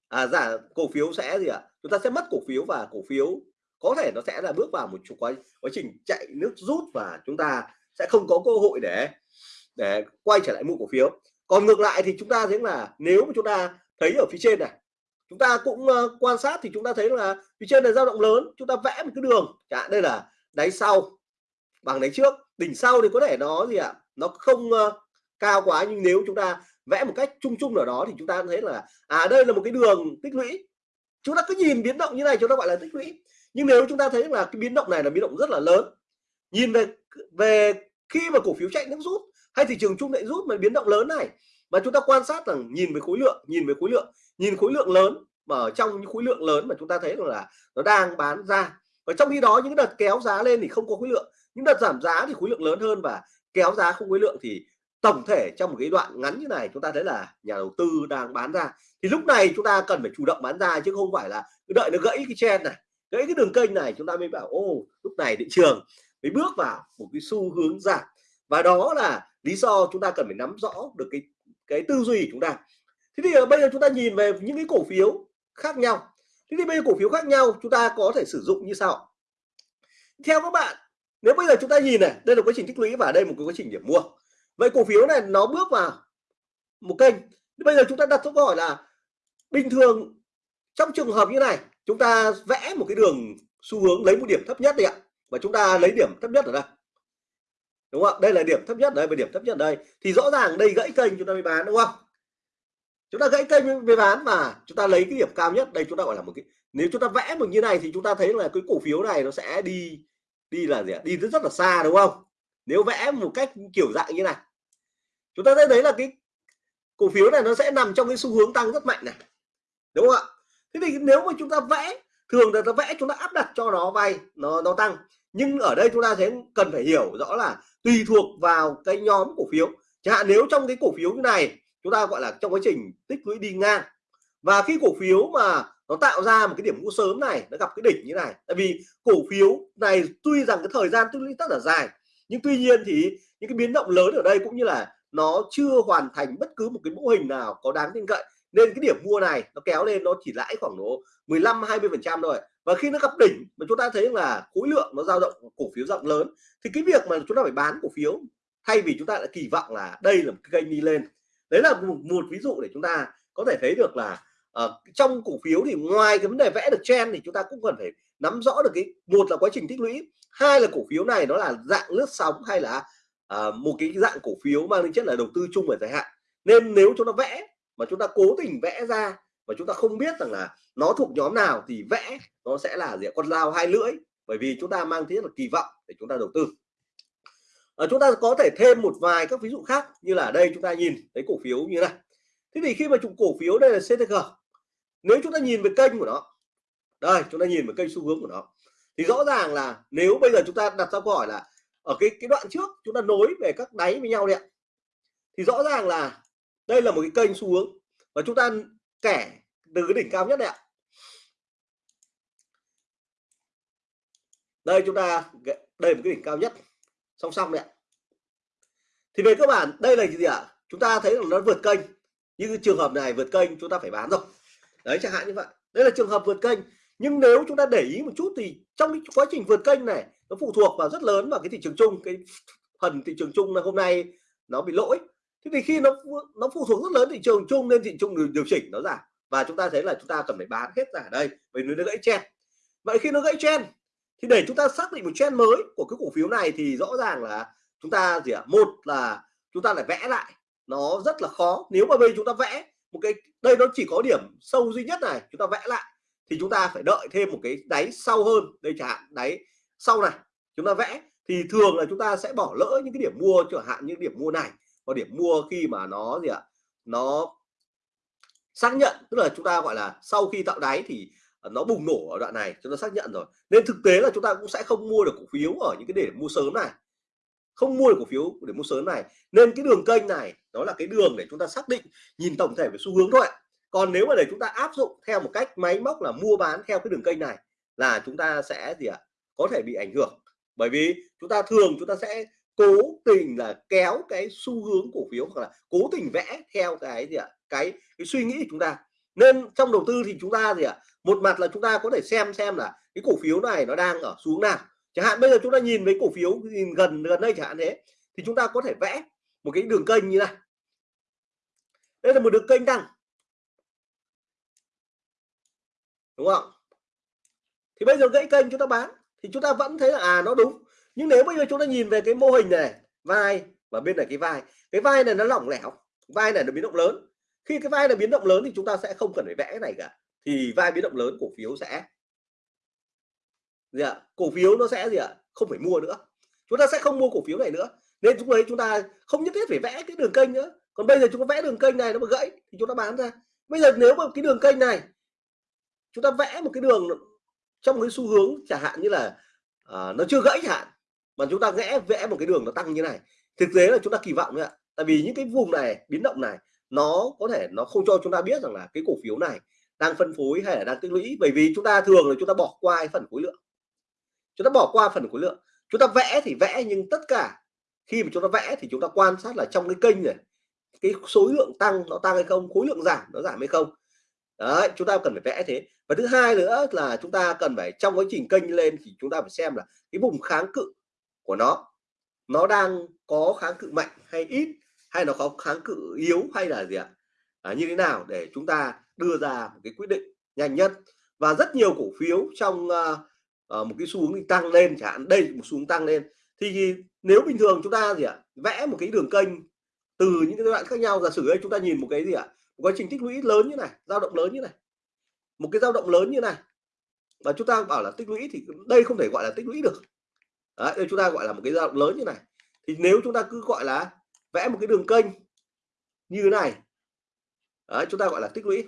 À giả cổ phiếu sẽ gì ạ à, chúng ta sẽ mất cổ phiếu và cổ phiếu có thể nó sẽ là bước vào một quá quá trình chạy nước rút và chúng ta sẽ không có cơ hội để để quay trở lại mua cổ phiếu. Còn ngược lại thì chúng ta thấy là nếu mà chúng ta thấy ở phía trên này chúng ta cũng uh, quan sát thì chúng ta thấy là phía trên là dao động lớn chúng ta vẽ một cái đường. Cả đây là đáy sau bằng đáy trước. Đỉnh sau thì có thể nó gì ạ? Nó không uh, cao quá nhưng nếu chúng ta vẽ một cách chung chung ở đó thì chúng ta thấy là à đây là một cái đường tích lũy. Chúng ta cứ nhìn biến động như này chúng ta gọi là tích lũy. Nhưng nếu chúng ta thấy là cái biến động này là biến động rất là lớn. Nhìn về về khi mà cổ phiếu chạy nước rút hay thị trường chung lại rút mà biến động lớn này? Mà chúng ta quan sát rằng nhìn về khối lượng, nhìn về khối lượng, nhìn khối lượng lớn mà ở trong những khối lượng lớn mà chúng ta thấy rằng là nó đang bán ra. Và trong khi đó, những đợt kéo giá lên thì không có khối lượng. Những đợt giảm giá thì khối lượng lớn hơn và kéo giá không khối lượng thì tổng thể trong một cái đoạn ngắn như này chúng ta thấy là nhà đầu tư đang bán ra. Thì lúc này chúng ta cần phải chủ động bán ra chứ không phải là cứ đợi nó gãy cái chen này, gãy cái đường kênh này chúng ta mới bảo ô lúc này thị trường mới bước vào một cái xu hướng giảm. Và đó là lý do chúng ta cần phải nắm rõ được cái cái tư duy của chúng ta. Thế thì ờ, bây giờ chúng ta nhìn về những cái cổ phiếu khác nhau. Thế thì bây giờ cổ phiếu khác nhau chúng ta có thể sử dụng như sau. Theo các bạn, nếu bây giờ chúng ta nhìn này, đây là quá trình tích lũy và đây một cái quá trình điểm mua. Vậy cổ phiếu này nó bước vào một kênh. Bây giờ chúng ta đặt câu hỏi là, bình thường trong trường hợp như này, chúng ta vẽ một cái đường xu hướng lấy một điểm thấp nhất đi ạ. Và chúng ta lấy điểm thấp nhất ở đây đúng không đây là điểm thấp nhất đây và điểm thấp nhất đây. Thì rõ ràng đây gãy kênh chúng ta mới bán, đúng không? Chúng ta gãy kênh mới bán và chúng ta lấy cái điểm cao nhất. Đây chúng ta gọi là một cái, nếu chúng ta vẽ một như này thì chúng ta thấy là cái cổ phiếu này nó sẽ đi đi là gì ạ? Đi rất rất là xa, đúng không? Nếu vẽ một cách kiểu dạng như này, chúng ta thấy đấy là cái cổ phiếu này nó sẽ nằm trong cái xu hướng tăng rất mạnh này, đúng không ạ? Thế thì nếu mà chúng ta vẽ, thường là ta vẽ chúng ta áp đặt cho nó vay, nó nó tăng nhưng ở đây chúng ta sẽ cần phải hiểu rõ là tùy thuộc vào cái nhóm cổ phiếu. Chẳng hạn nếu trong cái cổ phiếu như này, chúng ta gọi là trong quá trình tích lũy đi ngang. Và khi cổ phiếu mà nó tạo ra một cái điểm mua sớm này, nó gặp cái đỉnh như này. Tại vì cổ phiếu này tuy rằng cái thời gian tích lũy rất là dài, nhưng tuy nhiên thì những cái biến động lớn ở đây cũng như là nó chưa hoàn thành bất cứ một cái mô hình nào có đáng tin cậy. Nên cái điểm mua này nó kéo lên nó chỉ lãi khoảng độ 15 20 phần trăm thôi và khi nó gặp đỉnh mà chúng ta thấy là khối lượng nó dao động cổ phiếu rộng lớn thì cái việc mà chúng ta phải bán cổ phiếu thay vì chúng ta đã kỳ vọng là đây là một cái kênh đi lên. Đấy là một, một ví dụ để chúng ta có thể thấy được là uh, trong cổ phiếu thì ngoài cái vấn đề vẽ được trend thì chúng ta cũng cần phải nắm rõ được cái một là quá trình tích lũy hai là cổ phiếu này nó là dạng lướt sóng hay là uh, một cái dạng cổ phiếu mang tính chất là đầu tư chung ở dài hạn. Nên nếu chúng ta vẽ mà chúng ta cố tình vẽ ra và chúng ta không biết rằng là nó thuộc nhóm nào thì vẽ nó sẽ là gì con dao hai lưỡi bởi vì chúng ta mang thế là kỳ vọng để chúng ta đầu tư à, chúng ta có thể thêm một vài các ví dụ khác như là đây chúng ta nhìn thấy cổ phiếu như này thế thì khi mà chúng cổ phiếu đây là CTG nếu chúng ta nhìn về kênh của nó đây chúng ta nhìn về kênh xu hướng của nó thì rõ ràng là nếu bây giờ chúng ta đặt ra câu hỏi là ở cái cái đoạn trước chúng ta nối về các đáy với nhau đấy thì rõ ràng là đây là một cái kênh xu hướng và chúng ta kẻ từ cái đỉnh cao nhất đấy ạ. Đây chúng ta đây một cái đỉnh cao nhất. Song song đấy, ạ. Thì về cơ bản đây là gì ạ? Chúng ta thấy là nó vượt kênh. Như trường hợp này vượt kênh chúng ta phải bán rồi. Đấy chẳng hạn như vậy. Đây là trường hợp vượt kênh. Nhưng nếu chúng ta để ý một chút thì trong cái quá trình vượt kênh này nó phụ thuộc vào rất lớn vào cái thị trường chung. Cái phần thị trường chung là hôm nay nó bị lỗi thế thì khi nó nó phụ thuộc rất lớn thị trường chung nên thị trường điều, điều chỉnh nó giảm và chúng ta thấy là chúng ta cần phải bán hết ra ở đây bởi vì nó gãy chen vậy khi nó gãy chen thì để chúng ta xác định một chen mới của cái cổ phiếu này thì rõ ràng là chúng ta gì ạ một là chúng ta lại vẽ lại nó rất là khó nếu mà bây chúng ta vẽ một cái đây nó chỉ có điểm sâu duy nhất này chúng ta vẽ lại thì chúng ta phải đợi thêm một cái đáy sau hơn đây chẳng hạn đáy sau này chúng ta vẽ thì thường là chúng ta sẽ bỏ lỡ những cái điểm mua chẳng hạn những điểm mua này có điểm mua khi mà nó gì ạ, nó xác nhận, tức là chúng ta, gọi là, sau khi tạo đáy thì ờ, nó bùng nổ ở đoạn này, chúng ta xác nhận rồi. Nên thực tế là chúng ta cũng sẽ không mua được cổ phiếu ở những cái điểm mua sớm này. Không mua được cổ phiếu để mua sớm này. Nên cái đường kênh này, đó là cái đường để chúng ta xác định, nhìn tổng thể về xu hướng thôi còn nếu mà để chúng ta áp dụng theo một cách máy móc là mua bán theo cái đường kênh này là chúng ta sẽ gì ạ, có thể bị ảnh hưởng. Bởi vì chúng ta thường chúng ta sẽ cố tình là kéo cái xu hướng cổ phiếu hoặc là cố tình vẽ theo cái gì ạ? Cái cái suy nghĩ của chúng ta. Nên trong đầu tư thì chúng ta gì ạ? Một mặt là chúng ta có thể xem xem là cái cổ phiếu này nó đang ở xuống nào. Chẳng hạn bây giờ chúng ta nhìn với cổ phiếu nhìn gần gần đây chẳng hạn thế, thì chúng ta có thể vẽ một cái đường kênh như này. Đây là một đường kênh tăng đúng không? Thì bây giờ gãy kênh chúng ta bán, thì chúng ta vẫn thấy là à nó đúng nhưng nếu bây giờ chúng ta nhìn về cái mô hình này vai và bên này cái vai cái vai này nó lỏng lẻo vai này nó biến động lớn. Khi cái vai này biến động lớn thì chúng ta sẽ không cần phải vẽ cái này cả thì vai biến động lớn cổ phiếu sẽ gì ạ? Cổ phiếu nó sẽ gì ạ? Không phải mua nữa. Chúng ta sẽ không mua cổ phiếu này nữa. Nên chúng ấy chúng ta không nhất thiết phải vẽ cái đường kênh nữa. Còn bây giờ chúng ta vẽ đường kênh này nó mà gãy thì chúng ta bán ra. Bây giờ nếu mà cái đường kênh này chúng ta vẽ một cái đường trong cái xu hướng chẳng hạn như là à, nó chưa gãy chẳng hạn mà chúng ta vẽ vẽ một cái đường nó tăng như này thực tế là chúng ta kỳ vọng ạ tại vì những cái vùng này biến động này nó có thể nó không cho chúng ta biết rằng là cái cổ phiếu này đang phân phối hay là đang tích lũy bởi vì chúng ta thường là chúng ta bỏ qua cái phần khối lượng chúng ta bỏ qua phần khối lượng chúng ta vẽ thì vẽ nhưng tất cả khi mà chúng ta vẽ thì chúng ta quan sát là trong cái kênh này cái số lượng tăng nó tăng hay không khối lượng giảm nó giảm hay không đấy chúng ta cần phải vẽ thế và thứ hai nữa là chúng ta cần phải trong quá trình kênh lên thì chúng ta phải xem là cái vùng kháng cự của nó. Nó đang có kháng cự mạnh hay ít hay nó có kháng cự yếu hay là gì ạ? À, như thế nào để chúng ta đưa ra một cái quyết định nhanh nhất? Và rất nhiều cổ phiếu trong uh, uh, một cái xu hướng tăng lên chẳng hạn. Đây một xu hướng tăng lên. Thì nếu bình thường chúng ta gì ạ? Vẽ một cái đường kênh từ những cái đoạn khác nhau. Giả sử đây chúng ta nhìn một cái gì ạ? Một quá trình tích lũy lớn như này dao động lớn như này. Một cái dao động lớn như này. Và chúng ta bảo là tích lũy thì đây không thể gọi là tích lũy được. Đấy, đây chúng ta gọi là một cái dao động lớn như này. Thì nếu chúng ta cứ gọi là vẽ một cái đường kênh như thế này Đấy, chúng ta gọi là tích lũy.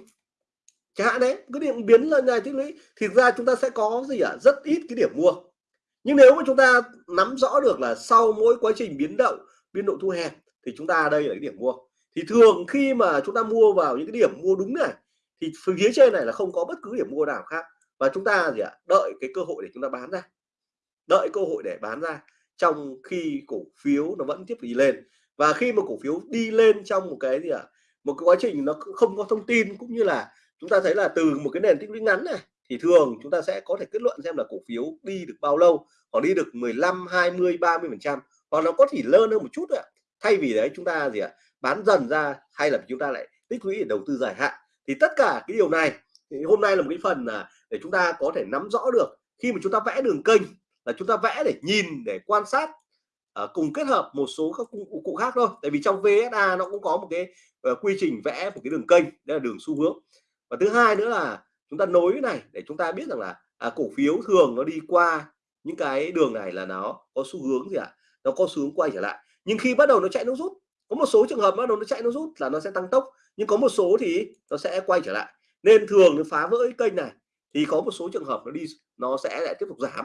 Chẳng hạn đấy cứ điểm biến lên này tích lũy thì ra chúng ta sẽ có gì ạ? À? rất ít cái điểm mua. Nhưng nếu mà chúng ta nắm rõ được là sau mỗi quá trình biến động biên độ thu hẹp thì chúng ta đây là cái điểm mua. Thì thường khi mà chúng ta mua vào những cái điểm mua đúng này thì phía trên này là không có bất cứ điểm mua nào khác. Và chúng ta gì ạ? À? đợi cái cơ hội để chúng ta bán ra đợi cơ hội để bán ra, trong khi cổ phiếu nó vẫn tiếp tục đi lên. Và khi mà cổ phiếu đi lên trong một cái gì ạ à? một cái quá trình nó không có thông tin cũng như là chúng ta thấy là từ một cái nền tích lũy ngắn này, thì thường chúng ta sẽ có thể kết luận xem là cổ phiếu đi được bao lâu, hoặc đi được 15 20 30 phần trăm, hoặc nó có thể lớn hơn một chút ạ. Thay vì đấy chúng ta gì ạ, bán dần ra hay là chúng ta lại tích lũy để đầu tư dài hạn. Thì tất cả cái điều này, thì hôm nay là một cái phần là để chúng ta có thể nắm rõ được. Khi mà chúng ta vẽ đường kênh là chúng ta vẽ để nhìn để quan sát uh, cùng kết hợp một số các cụ, cụ khác thôi. Tại vì trong VSA nó cũng có một cái uh, quy trình vẽ một cái đường kênh đây là đường xu hướng. Và thứ hai nữa là chúng ta nối này để chúng ta biết rằng là à, cổ phiếu thường nó đi qua những cái đường này là nó có xu hướng gì ạ? À? nó có xu hướng quay trở lại. Nhưng khi bắt đầu nó chạy nó rút có một số trường hợp bắt đầu nó chạy nó rút là nó sẽ tăng tốc nhưng có một số thì nó sẽ quay trở lại. Nên thường nó phá vỡ cái kênh này thì có một số trường hợp nó đi nó sẽ lại tiếp tục giảm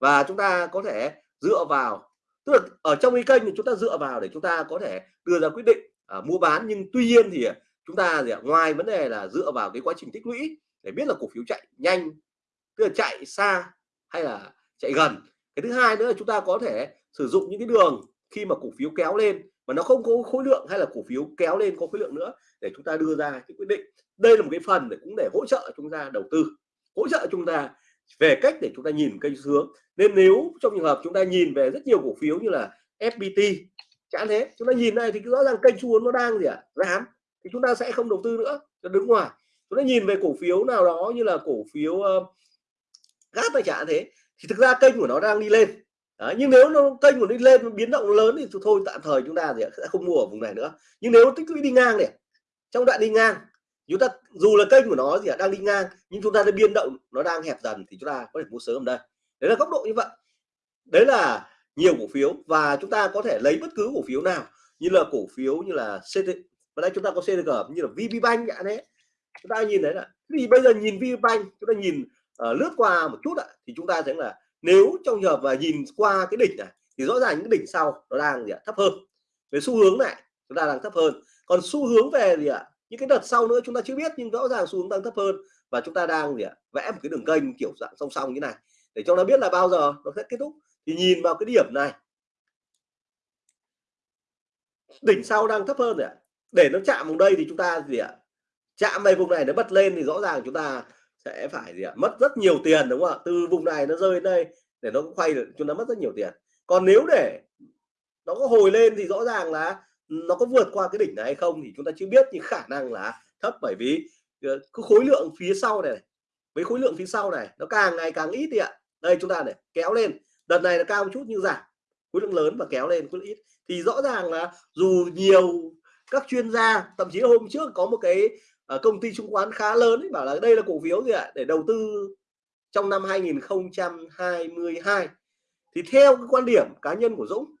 và chúng ta có thể dựa vào tức là ở trong cái kênh thì chúng ta dựa vào để chúng ta có thể đưa ra quyết định à, mua bán. Nhưng tuy nhiên thì à, chúng ta gì ạ à, ngoài vấn đề là dựa vào cái quá trình tích lũy để biết là cổ phiếu chạy nhanh tức là chạy xa hay là chạy gần. Cái thứ hai nữa là chúng ta có thể sử dụng những cái đường khi mà cổ phiếu kéo lên mà nó không có khối lượng hay là cổ phiếu kéo lên có khối lượng nữa để chúng ta đưa ra cái quyết định. Đây là một cái phần để cũng để hỗ trợ chúng ta đầu tư hỗ trợ chúng ta về cách để chúng ta nhìn kênh hướng nên nếu trong trường hợp chúng ta nhìn về rất nhiều cổ phiếu như là FPT chẳng thế. Chúng ta nhìn này thì rõ ràng kênh xu hướng nó đang gì ạ? À? giảm thì chúng ta sẽ không đầu tư nữa cho đứng ngoài. Chúng ta nhìn về cổ phiếu nào đó như là cổ phiếu ờ, uh, gát hay chẳng thế thì thực ra kênh của nó đang đi lên. Đấy, nhưng nếu nó kênh của nó đi lên biến động lớn thì thôi tạm thời chúng ta sẽ không mua ở vùng này nữa. Nhưng nếu tích lũy đi ngang này trong đoạn đi ngang chúng ta dù là kênh của nó gì đang đi ngang nhưng chúng ta đã biên động nó đang hẹp dần thì chúng ta có thể mua sớm ở đây. Đấy là góc độ như vậy. Đấy là nhiều cổ phiếu và chúng ta có thể lấy bất cứ cổ phiếu nào như là cổ phiếu như là CT và đây chúng ta có CTG như là VPBank ạ đấy. Chúng ta nhìn thấy là vì bây giờ nhìn VPBank chúng ta nhìn uh, lướt qua một chút ạ thì chúng ta thấy là nếu trong trường hợp và nhìn qua cái đỉnh này thì rõ ràng những đỉnh sau nó đang gì ạ thấp hơn. Về xu hướng này chúng ta đang thấp hơn. Còn xu hướng về gì ạ những cái đợt sau nữa chúng ta chưa biết, nhưng rõ ràng xuống đang thấp hơn và chúng ta đang gì ạ, vẽ một cái đường kênh kiểu dạng song song như này để cho nó biết là bao giờ nó sẽ kết thúc. Thì nhìn vào cái điểm này, đỉnh sau đang thấp hơn rồi ạ. Để nó chạm vùng đây thì chúng ta gì ạ, chạm về vùng này nó bật lên thì rõ ràng chúng ta sẽ phải gì ạ, mất rất nhiều tiền, đúng không ạ? Từ vùng này nó rơi đến đây để nó quay được chúng ta mất rất nhiều tiền. Còn nếu để nó có hồi lên thì rõ ràng là nó có vượt qua cái đỉnh này hay không thì chúng ta chưa biết nhưng khả năng là thấp bởi vì ờ, cái khối lượng phía sau này với khối lượng phía sau này nó càng ngày càng ít đi ạ. Đây chúng ta này kéo lên. Đợt này nó cao một chút nhưng giảm. Khối lượng lớn và kéo lên khối lượng ít. Thì rõ ràng là dù nhiều các chuyên gia thậm chí hôm trước có một cái ờ, công ty chứng khoán khá lớn ấy, bảo là đây là cổ phiếu gì ạ? Để đầu tư trong năm 2022 thì theo cái quan điểm cá nhân của Dũng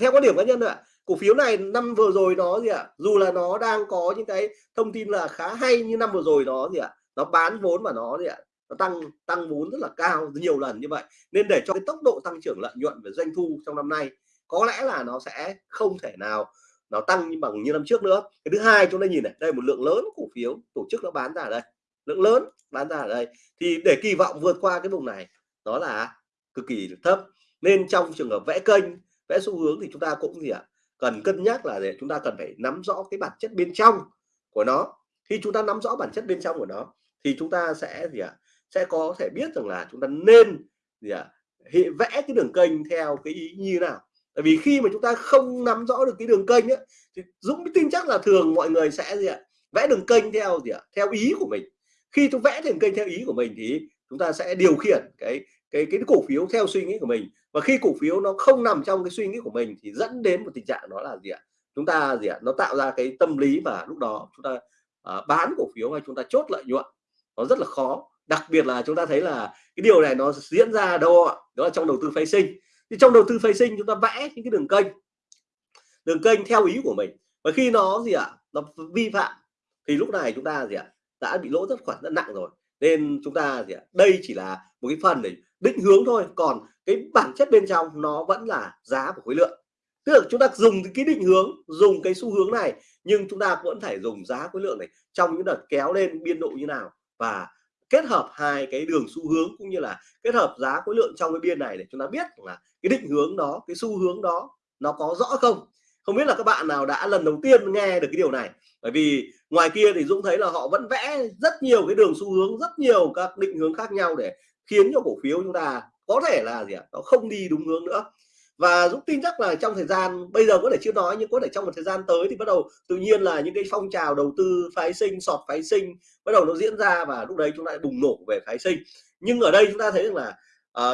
theo quan điểm cá nhân ạ cổ phiếu này năm vừa rồi nó gì ạ? Dù là nó đang có những cái thông tin là khá hay như năm vừa rồi nó gì ạ? Nó bán vốn và nó gì ạ? Nó tăng tăng vốn rất là cao, nhiều lần như vậy. Nên để cho cái tốc độ tăng trưởng lợi nhuận và doanh thu trong năm nay, có lẽ là nó sẽ không thể nào nó tăng như bằng như năm trước nữa. Cái thứ hai chúng ta nhìn này, đây một lượng lớn cổ phiếu tổ chức nó bán ra ở đây. Lượng lớn bán ra ở đây. Thì để kỳ vọng vượt qua cái vùng này, đó là cực kỳ thấp. Nên trong trường hợp vẽ kênh, vẽ xu hướng thì chúng ta cũng gì ạ? Cần cân nhắc là để chúng ta cần phải nắm rõ cái bản chất bên trong của nó. Khi chúng ta nắm rõ bản chất bên trong của nó thì chúng ta sẽ gì ạ? Sẽ có thể biết rằng là chúng ta nên gì ạ? Vẽ cái đường kênh theo cái ý như nào. Tại vì khi mà chúng ta không nắm rõ được cái đường kênh ấy, thì Dũng tin chắc là thường mọi người sẽ gì ạ? Vẽ đường kênh theo gì ạ? Theo ý của mình. Khi chúng vẽ đường kênh theo ý của mình thì chúng ta sẽ điều khiển cái cái cái cổ phiếu theo suy nghĩ của mình và khi cổ phiếu nó không nằm trong cái suy nghĩ của mình thì dẫn đến một tình trạng đó là gì ạ? Chúng ta gì ạ? Nó tạo ra cái tâm lý và lúc đó chúng ta à, bán cổ phiếu hay chúng ta chốt lợi nhuận nó rất là khó. Đặc biệt là chúng ta thấy là cái điều này nó diễn ra đâu ạ? Đó là trong đầu tư phái sinh. Thì trong đầu tư phái sinh chúng ta vẽ những cái đường kênh đường kênh theo ý của mình. Và khi nó gì ạ? Nó vi phạm thì lúc này chúng ta gì ạ? Đã bị lỗ rất khoản rất nặng rồi. Nên chúng ta gì ạ? Đây chỉ là một cái phần để định hướng thôi, còn cái bản chất bên trong nó vẫn là giá của khối lượng. Tức là chúng ta dùng cái định hướng, dùng cái xu hướng này, nhưng chúng ta vẫn phải dùng giá khối lượng này trong những đợt kéo lên biên độ như nào và kết hợp hai cái đường xu hướng cũng như là kết hợp giá khối lượng trong cái biên này để chúng ta biết là cái định hướng đó, cái xu hướng đó nó có rõ không. Không biết là các bạn nào đã lần đầu tiên nghe được cái điều này, bởi vì ngoài kia thì Dũng thấy là họ vẫn vẽ rất nhiều cái đường xu hướng, rất nhiều các định hướng khác nhau để khiến cho cổ phiếu chúng ta có thể là gì ạ? Nó không đi đúng hướng nữa. Và Dũng tin chắc là trong thời gian bây giờ có thể chưa nói nhưng có thể trong một thời gian tới thì bắt đầu tự nhiên là những cái phong trào đầu tư phái sinh sọt phái sinh bắt đầu nó diễn ra và lúc đấy chúng ta bùng nổ về phái sinh. Nhưng ở đây chúng ta thấy rằng là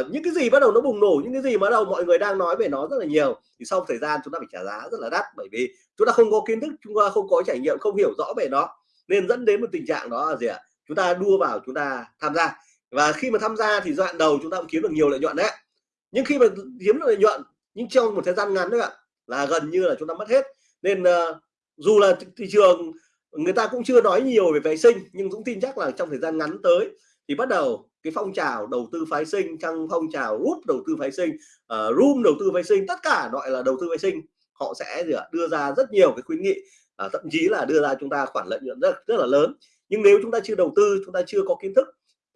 uh, những cái gì bắt đầu nó bùng nổ những cái gì bắt đầu mọi người đang nói về nó rất là nhiều thì sau thời gian chúng ta phải trả giá rất là đắt bởi vì chúng ta không có kiến thức chúng ta không có trải nghiệm không hiểu rõ về nó nên dẫn đến một tình trạng đó là gì ạ? Chúng ta đua vào chúng ta tham gia và khi mà tham gia thì giai đoạn đầu chúng ta cũng kiếm được nhiều lợi nhuận đấy. Nhưng khi mà kiếm được lợi nhuận nhưng trong một thời gian ngắn nữa ạ là gần như là chúng ta mất hết. Nên uh, dù là thị trường người ta cũng chưa nói nhiều về vệ sinh nhưng cũng tin chắc là trong thời gian ngắn tới thì bắt đầu cái phong trào đầu tư phái sinh trong phong trào rút đầu tư phái sinh uh, room đầu tư phái sinh tất cả gọi là đầu tư phái sinh họ sẽ đưa ra rất nhiều cái khuyến nghị uh, thậm chí là đưa ra chúng ta khoản lợi nhuận rất rất là lớn. Nhưng nếu chúng ta chưa đầu tư chúng ta chưa có kiến thức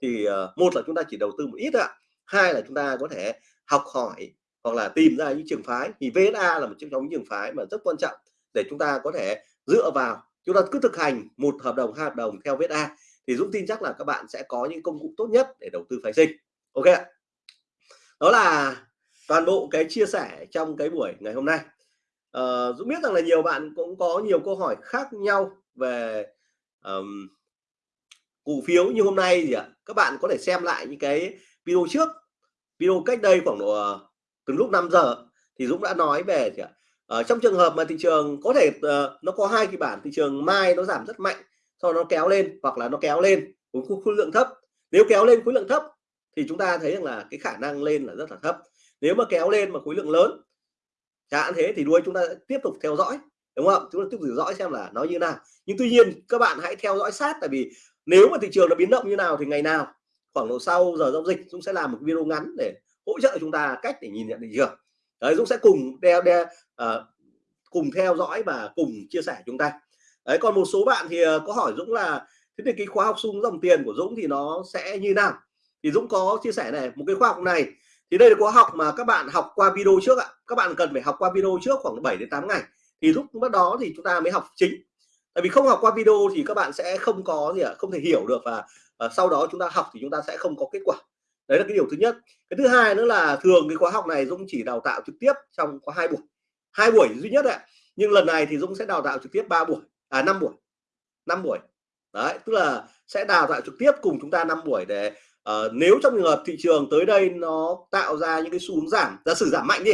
thì ờ, một là chúng ta chỉ đầu tư một ít ạ hai là chúng ta có thể học hỏi hoặc là tìm ra những trường phái. Thì VSA là một trong những trường phái mà rất quan trọng để chúng ta có thể dựa vào chúng ta cứ thực hành một hợp đồng hai hợp đồng theo VSA thì Dũng tin chắc là các bạn sẽ có những công cụ tốt nhất để đầu tư phái sinh. Ok ạ, đó là toàn bộ cái chia sẻ trong cái buổi ngày hôm nay. Uh, Dũng biết rằng là nhiều bạn cũng có nhiều câu hỏi khác nhau về um, cổ phiếu như hôm nay gì ạ? Các bạn có thể xem lại những cái video trước. Video cách đây khoảng độ ờ, từ lúc 5 giờ thì Dũng đã nói về ạ? Ở trong trường hợp mà thị trường có thể uh, nó có hai kịch bản thị trường mai nó giảm rất mạnh sau nó kéo lên hoặc là nó kéo lên với khối lượng thấp. Nếu kéo lên khối lượng thấp thì chúng ta thấy rằng là cái khả năng lên là rất là thấp. Nếu mà kéo lên mà khối lượng lớn chẳng thế thì đuôi chúng ta tiếp tục theo dõi đúng không? Chúng ta tiếp tục theo dõi xem là nó như nào. Nhưng tuy nhiên các bạn hãy theo dõi sát tại vì nếu mà thị trường nó biến động như nào thì ngày nào khoảng độ sau giờ giao dịch Dũng sẽ làm một video ngắn để hỗ trợ chúng ta cách để nhìn nhận thị trường. Đấy Dũng sẽ cùng đeo đeo uh, ờ, cùng theo dõi và cùng chia sẻ chúng ta. Đấy còn một số bạn thì uh, có hỏi Dũng là thế thì cái khóa học sung dòng tiền của Dũng thì nó sẽ như nào? Thì Dũng có chia sẻ này một cái khóa học này thì đây là khóa học mà các bạn học qua video trước ạ. Các bạn cần phải học qua video trước khoảng 7 đến 8 ngày. Thì lúc bắt đó thì chúng ta mới học chính tại vì không học qua video thì các bạn sẽ không có gì ạ không thể hiểu được và uh, sau đó chúng ta học thì chúng ta sẽ không có kết quả. Đấy là cái điều thứ nhất. Cái thứ hai nữa là thường cái khóa học này Dũng chỉ đào tạo trực tiếp trong có hai buổi. Hai buổi duy nhất ạ. Nhưng lần này thì Dũng sẽ đào tạo trực tiếp 3 buổi à 5 buổi 5 buổi. Đấy tức là sẽ đào tạo trực tiếp cùng chúng ta 5 buổi để uh, nếu trong trường hợp thị trường tới đây nó tạo ra những cái xu hướng giảm giả sử giảm mạnh đi.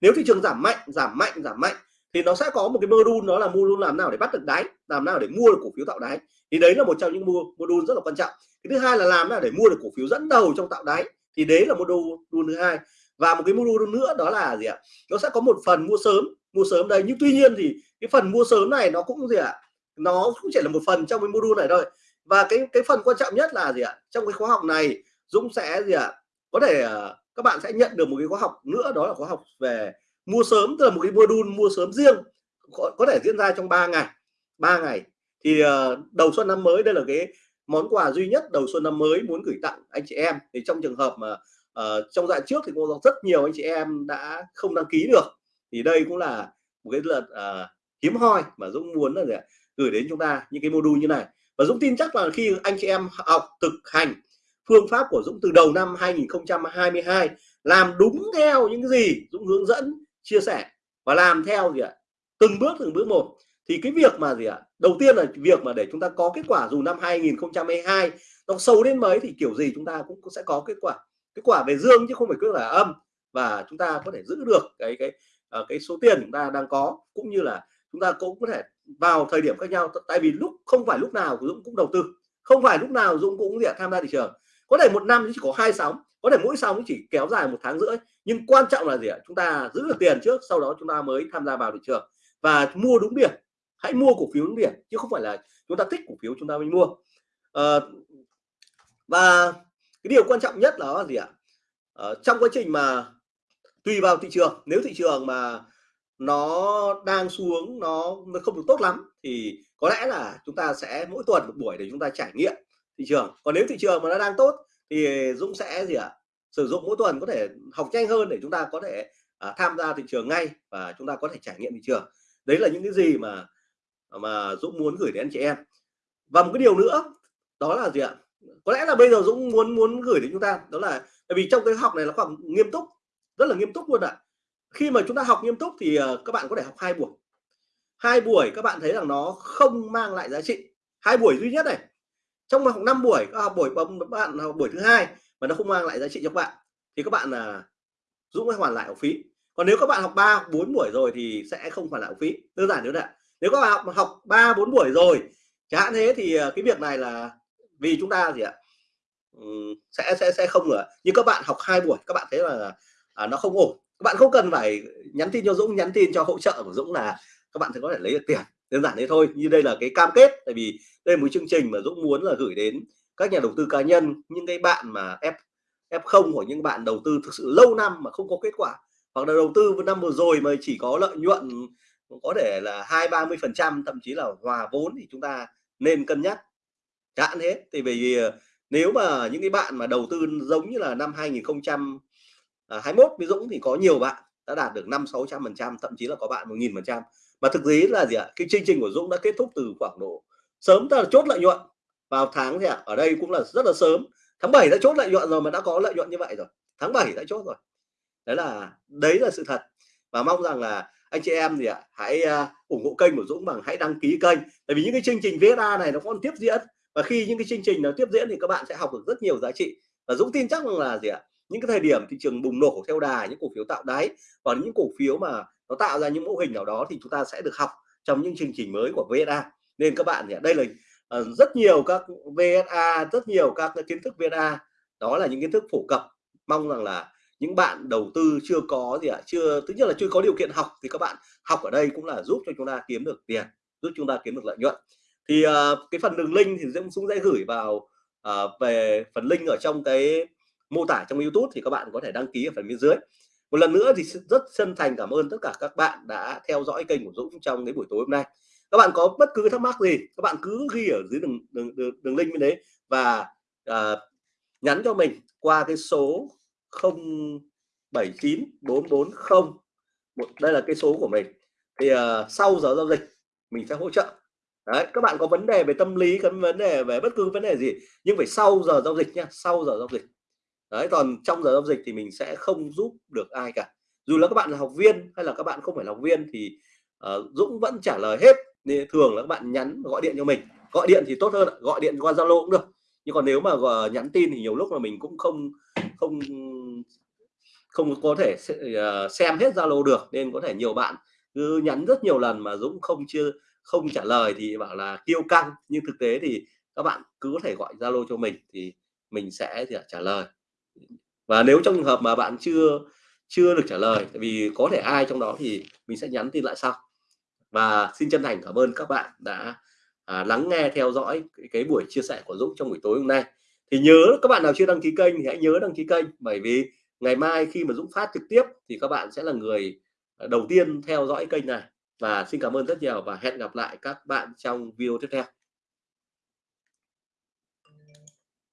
Nếu thị trường giảm mạnh giảm mạnh giảm mạnh thì nó sẽ có một cái module đó là module làm nào để bắt được đáy, làm nào để mua được cổ phiếu tạo đáy. Thì đấy là một trong những module rất là quan trọng. Cái thứ hai là làm nào để mua được cổ phiếu dẫn đầu trong tạo đáy. Thì đấy là module thứ hai. Và một cái module nữa đó là gì ạ? Nó sẽ có một phần mua sớm mua sớm đây. Nhưng tuy nhiên thì cái phần mua sớm này nó cũng gì ạ? Nó cũng chỉ là một phần trong cái module này thôi. Và cái cái phần quan trọng nhất là gì ạ? Trong cái khóa học này, Dũng sẽ gì ạ? Có thể ờ, các bạn sẽ nhận được một cái khóa học nữa, đó là khóa học về mua sớm tức là một cái module mua sớm riêng có, có thể diễn ra trong 3 ngày. 3 ngày. Thì uh, đầu xuân năm mới đây là cái món quà duy nhất đầu xuân năm mới muốn gửi tặng anh chị em. Thì trong trường hợp mà uh, trong đoạn trước thì cũng rất nhiều anh chị em đã không đăng ký được. Thì đây cũng là một cái lần uh, ờ, hiếm hoi mà Dũng muốn là gì? gửi đến chúng ta những cái module như này. Và Dũng tin chắc là khi anh chị em học thực hành phương pháp của Dũng từ đầu năm 2022 làm đúng theo những cái gì Dũng hướng dẫn chia sẻ và làm theo gì ạ? Từng bước từng bước một. Thì cái việc mà gì ạ? Đầu tiên là việc mà để chúng ta có kết quả dù năm 2022 nó sâu đến mấy thì kiểu gì chúng ta cũng sẽ có kết quả. Kết quả về dương chứ không phải cứ là âm. Và chúng ta có thể giữ được cái cái ờ, cái số tiền chúng ta đang có, cũng như là chúng ta cũng có thể vào thời điểm khác nhau. Tại vì lúc, không phải lúc nào Dũng cũng đầu tư. Không phải lúc nào Dũng cũng gì ạ? Tham gia thị trường. Có thể một năm chỉ có hai sóng có thể mỗi sóng chỉ kéo dài một tháng rưỡi nhưng quan trọng là gì ạ? Chúng ta giữ được tiền trước sau đó chúng ta mới tham gia vào thị trường. Và mua đúng điểm hãy mua cổ phiếu đúng điểm chứ không phải là chúng ta thích cổ phiếu chúng ta mới mua. À, và cái điều quan trọng nhất là gì ạ? À, trong quá trình mà tùy vào thị trường nếu thị trường mà nó đang xuống nó, nó không được tốt lắm thì có lẽ là chúng ta sẽ mỗi tuần một buổi để chúng ta trải nghiệm thị trường. Còn nếu thị trường mà nó đang tốt thì Dũng sẽ gì ạ? Sử dụng mỗi tuần có thể học nhanh hơn để chúng ta có thể à, tham gia thị trường ngay và chúng ta có thể trải nghiệm thị trường. Đấy là những cái gì mà mà Dũng muốn gửi đến anh chị em. Và một cái điều nữa đó là gì ạ? Có lẽ là bây giờ Dũng muốn muốn gửi đến chúng ta đó là tại vì trong cái học này là khoảng nghiêm túc rất là nghiêm túc luôn ạ. Khi mà chúng ta học nghiêm túc thì uh, các bạn có thể học hai buổi. Hai buổi các bạn thấy rằng nó không mang lại giá trị. Hai buổi duy nhất này trong vòng 5 buổi à, buổi các bạn à, buổi thứ hai mà nó không mang lại giá trị cho các bạn thì các bạn là dũng Dũng hoàn lại học phí. Còn nếu các bạn học 3 4 buổi rồi thì sẽ không hoàn lại học phí. Đơn giản như vậy nếu các bạn học học 3 4 buổi rồi chẳng hạn thế thì à, cái việc này là vì chúng ta gì ạ sẽ sẽ sẽ không nữa nhưng các bạn học hai buổi các bạn thấy là à, nó không ổn. Các bạn không cần phải nhắn tin cho Dũng nhắn tin cho hỗ trợ của Dũng là các bạn sẽ có thể lấy được tiền đơn giản thế thôi, như đây là cái cam kết, tại vì đây là một chương trình mà Dũng muốn là gửi đến các nhà đầu tư cá nhân, những cái bạn mà f f0 của những bạn đầu tư thực sự lâu năm mà không có kết quả. Hoặc là đầu tư năm vừa rồi mà chỉ có lợi nhuận có thể là hai, ba mươi phần trăm, thậm chí là hòa vốn thì chúng ta nên cân nhắc. Chẳng thế thì vì ờ, nếu mà những cái bạn mà đầu tư giống như là năm 2021 với Dũng thì có nhiều bạn đã đạt được năm, sáu trăm phần trăm, thậm chí là có bạn một nghìn phần trăm mà thực tế là gì ạ? Cái chương trình của Dũng đã kết thúc từ khoảng độ sớm ta chốt lợi nhuận. Vào tháng gì ạ? Ở đây cũng là rất là sớm. Tháng 7 đã chốt lợi nhuận rồi mà đã có lợi nhuận như vậy rồi. Tháng 7 đã chốt rồi. Đấy là đấy là sự thật. Và mong rằng là anh chị em gì ạ? Hãy uh, ủng hộ kênh của Dũng bằng hãy đăng ký kênh. Tại vì những cái chương trình VSA này nó còn tiếp diễn. Và khi những cái chương trình nó tiếp diễn thì các bạn sẽ học được rất nhiều giá trị. Và Dũng tin chắc là gì ạ? Những cái thời điểm thị trường bùng nổ theo đà những cổ phiếu tạo đáy và những cổ phiếu mà nó tạo ra những mô hình nào đó thì chúng ta sẽ được học trong những chương trình mới của VSA nên các bạn thì đây là uh, rất nhiều các VSA rất nhiều các kiến thức VSA đó là những kiến thức phổ cập. Mong rằng là những bạn đầu tư chưa có gì ạ à, chưa thứ nhất là chưa có điều kiện học thì các bạn học ở đây cũng là giúp cho chúng ta kiếm được tiền giúp chúng ta kiếm được lợi nhuận. Thì uh, cái phần đường link thì cũng xuống sẽ gửi vào uh, về phần link ở trong cái mô tả trong YouTube thì các bạn có thể đăng ký ở phần bên dưới một lần nữa thì rất chân thành cảm ơn tất cả các bạn đã theo dõi kênh của Dũng trong cái buổi tối hôm nay. Các bạn có bất cứ thắc mắc gì các bạn cứ ghi ở dưới đường đường, đường, đường link bên đấy và uh, nhắn cho mình qua cái số 079440 đây là cái số của mình. Thì uh, sau giờ giao dịch mình sẽ hỗ trợ. Đấy các bạn có vấn đề về tâm lý có vấn đề về bất cứ vấn đề gì nhưng phải sau giờ giao dịch nhé, sau giờ giao dịch đấy còn trong giờ giao dịch thì mình sẽ không giúp được ai cả. Dù là các bạn là học viên hay là các bạn không phải là học viên thì uh, Dũng vẫn trả lời hết. Nên thường là các bạn nhắn gọi điện cho mình. Gọi điện thì tốt hơn gọi điện qua Zalo cũng được. Nhưng còn nếu mà nhắn tin thì nhiều lúc là mình cũng không không không có thể ờ, xem hết Zalo được. Nên có thể nhiều bạn cứ nhắn rất nhiều lần mà Dũng không chưa không trả lời thì bảo là kiêu căng. Nhưng thực tế thì các bạn cứ có thể gọi Zalo cho mình thì mình sẽ trả lời và nếu trong trường hợp mà bạn chưa chưa được trả lời tại vì có thể ai trong đó thì mình sẽ nhắn tin lại sau. Và xin chân thành cảm ơn các bạn đã à, lắng nghe theo dõi cái, cái buổi chia sẻ của Dũng trong buổi tối hôm nay. Thì nhớ các bạn nào chưa đăng ký kênh thì hãy nhớ đăng ký kênh bởi vì ngày mai khi mà Dũng phát trực tiếp thì các bạn sẽ là người à, đầu tiên theo dõi kênh này. Và xin cảm ơn rất nhiều và hẹn gặp lại các bạn trong video tiếp theo.